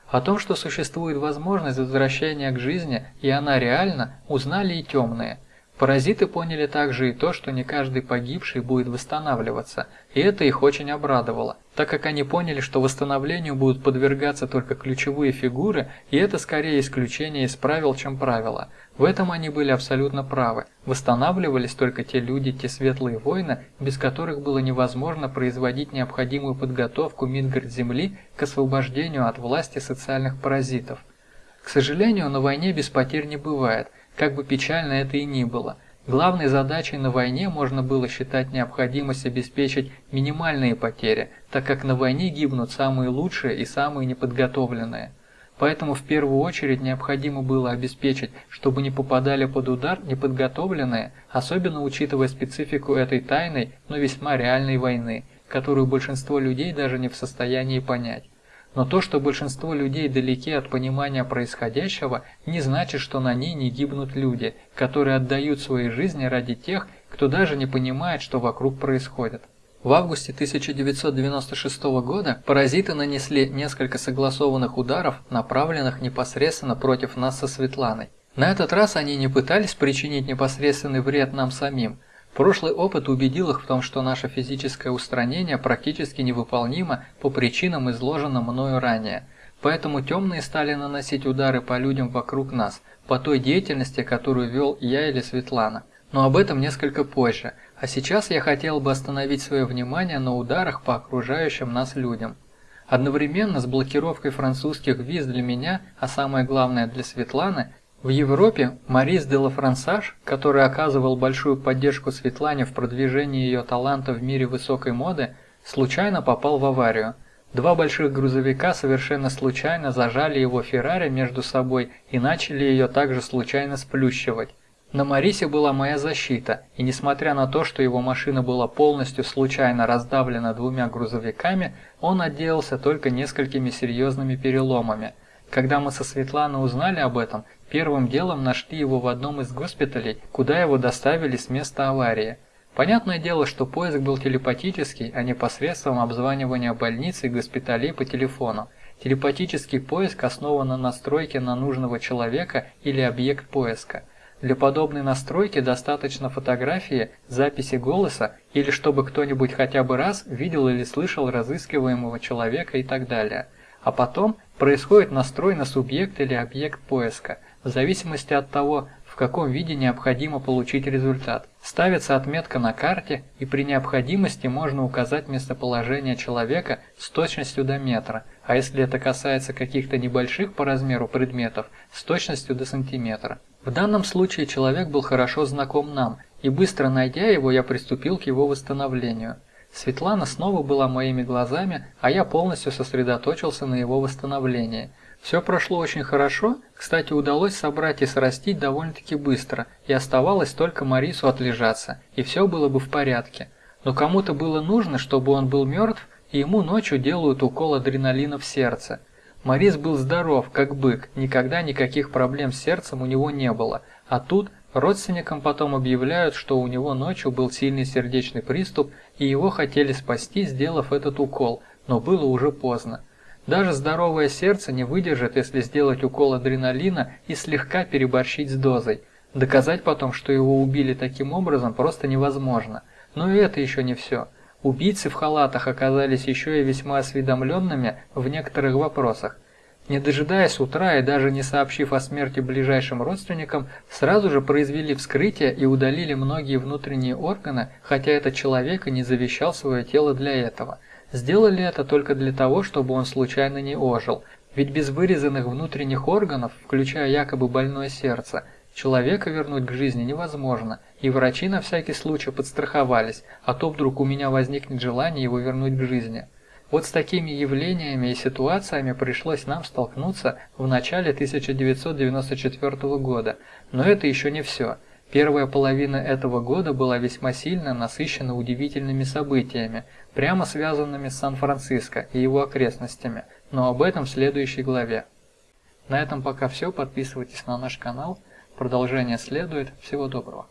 О том, что существует возможность возвращения к жизни, и она реальна, узнали и темные. Паразиты поняли также и то, что не каждый погибший будет восстанавливаться, и это их очень обрадовало, так как они поняли, что восстановлению будут подвергаться только ключевые фигуры, и это скорее исключение из правил, чем правило. В этом они были абсолютно правы. Восстанавливались только те люди, те светлые воины, без которых было невозможно производить необходимую подготовку Мидгард-Земли к освобождению от власти социальных паразитов. К сожалению, на войне без потерь не бывает – как бы печально это и ни было, главной задачей на войне можно было считать необходимость обеспечить минимальные потери, так как на войне гибнут самые лучшие и самые неподготовленные. Поэтому в первую очередь необходимо было обеспечить, чтобы не попадали под удар неподготовленные, особенно учитывая специфику этой тайной, но весьма реальной войны, которую большинство людей даже не в состоянии понять. Но то, что большинство людей далеки от понимания происходящего, не значит, что на ней не гибнут люди, которые отдают свои жизни ради тех, кто даже не понимает, что вокруг происходит. В августе 1996 года паразиты нанесли несколько согласованных ударов, направленных непосредственно против нас со Светланой. На этот раз они не пытались причинить непосредственный вред нам самим, Прошлый опыт убедил их в том, что наше физическое устранение практически невыполнимо по причинам, изложенным мною ранее. Поэтому темные стали наносить удары по людям вокруг нас, по той деятельности, которую вел я или Светлана. Но об этом несколько позже, а сейчас я хотел бы остановить свое внимание на ударах по окружающим нас людям. Одновременно с блокировкой французских виз для меня, а самое главное для Светланы, в Европе Марис де Лафрансаж, который оказывал большую поддержку Светлане в продвижении ее таланта в мире высокой моды, случайно попал в аварию. Два больших грузовика совершенно случайно зажали его Феррари между собой и начали ее также случайно сплющивать. На Марисе была моя защита, и несмотря на то, что его машина была полностью случайно раздавлена двумя грузовиками, он отделался только несколькими серьезными переломами. Когда мы со Светланой узнали об этом, Первым делом нашли его в одном из госпиталей, куда его доставили с места аварии. Понятное дело, что поиск был телепатический, а не посредством обзванивания больниц и госпиталей по телефону. Телепатический поиск основан на настройке на нужного человека или объект поиска. Для подобной настройки достаточно фотографии, записи голоса или чтобы кто-нибудь хотя бы раз видел или слышал разыскиваемого человека и так далее. А потом происходит настрой на субъект или объект поиска – в зависимости от того, в каком виде необходимо получить результат. Ставится отметка на карте, и при необходимости можно указать местоположение человека с точностью до метра, а если это касается каких-то небольших по размеру предметов, с точностью до сантиметра. В данном случае человек был хорошо знаком нам, и быстро найдя его, я приступил к его восстановлению. Светлана снова была моими глазами, а я полностью сосредоточился на его восстановлении. Все прошло очень хорошо, кстати, удалось собрать и срастить довольно-таки быстро, и оставалось только Марису отлежаться, и все было бы в порядке. Но кому-то было нужно, чтобы он был мертв, и ему ночью делают укол адреналина в сердце. Марис был здоров, как бык, никогда никаких проблем с сердцем у него не было, а тут родственникам потом объявляют, что у него ночью был сильный сердечный приступ, и его хотели спасти, сделав этот укол, но было уже поздно. Даже здоровое сердце не выдержит, если сделать укол адреналина и слегка переборщить с дозой. Доказать потом, что его убили таким образом, просто невозможно. Но и это еще не все. Убийцы в халатах оказались еще и весьма осведомленными в некоторых вопросах. Не дожидаясь утра и даже не сообщив о смерти ближайшим родственникам, сразу же произвели вскрытие и удалили многие внутренние органы, хотя этот человек и не завещал свое тело для этого. Сделали это только для того, чтобы он случайно не ожил, ведь без вырезанных внутренних органов, включая якобы больное сердце, Человека вернуть к жизни невозможно, и врачи на всякий случай подстраховались, а то вдруг у меня возникнет желание его вернуть к жизни. Вот с такими явлениями и ситуациями пришлось нам столкнуться в начале 1994 года, но это еще не все. Первая половина этого года была весьма сильно насыщена удивительными событиями, прямо связанными с Сан-Франциско и его окрестностями, но об этом в следующей главе. На этом пока все, подписывайтесь на наш канал, Продолжение следует. Всего доброго.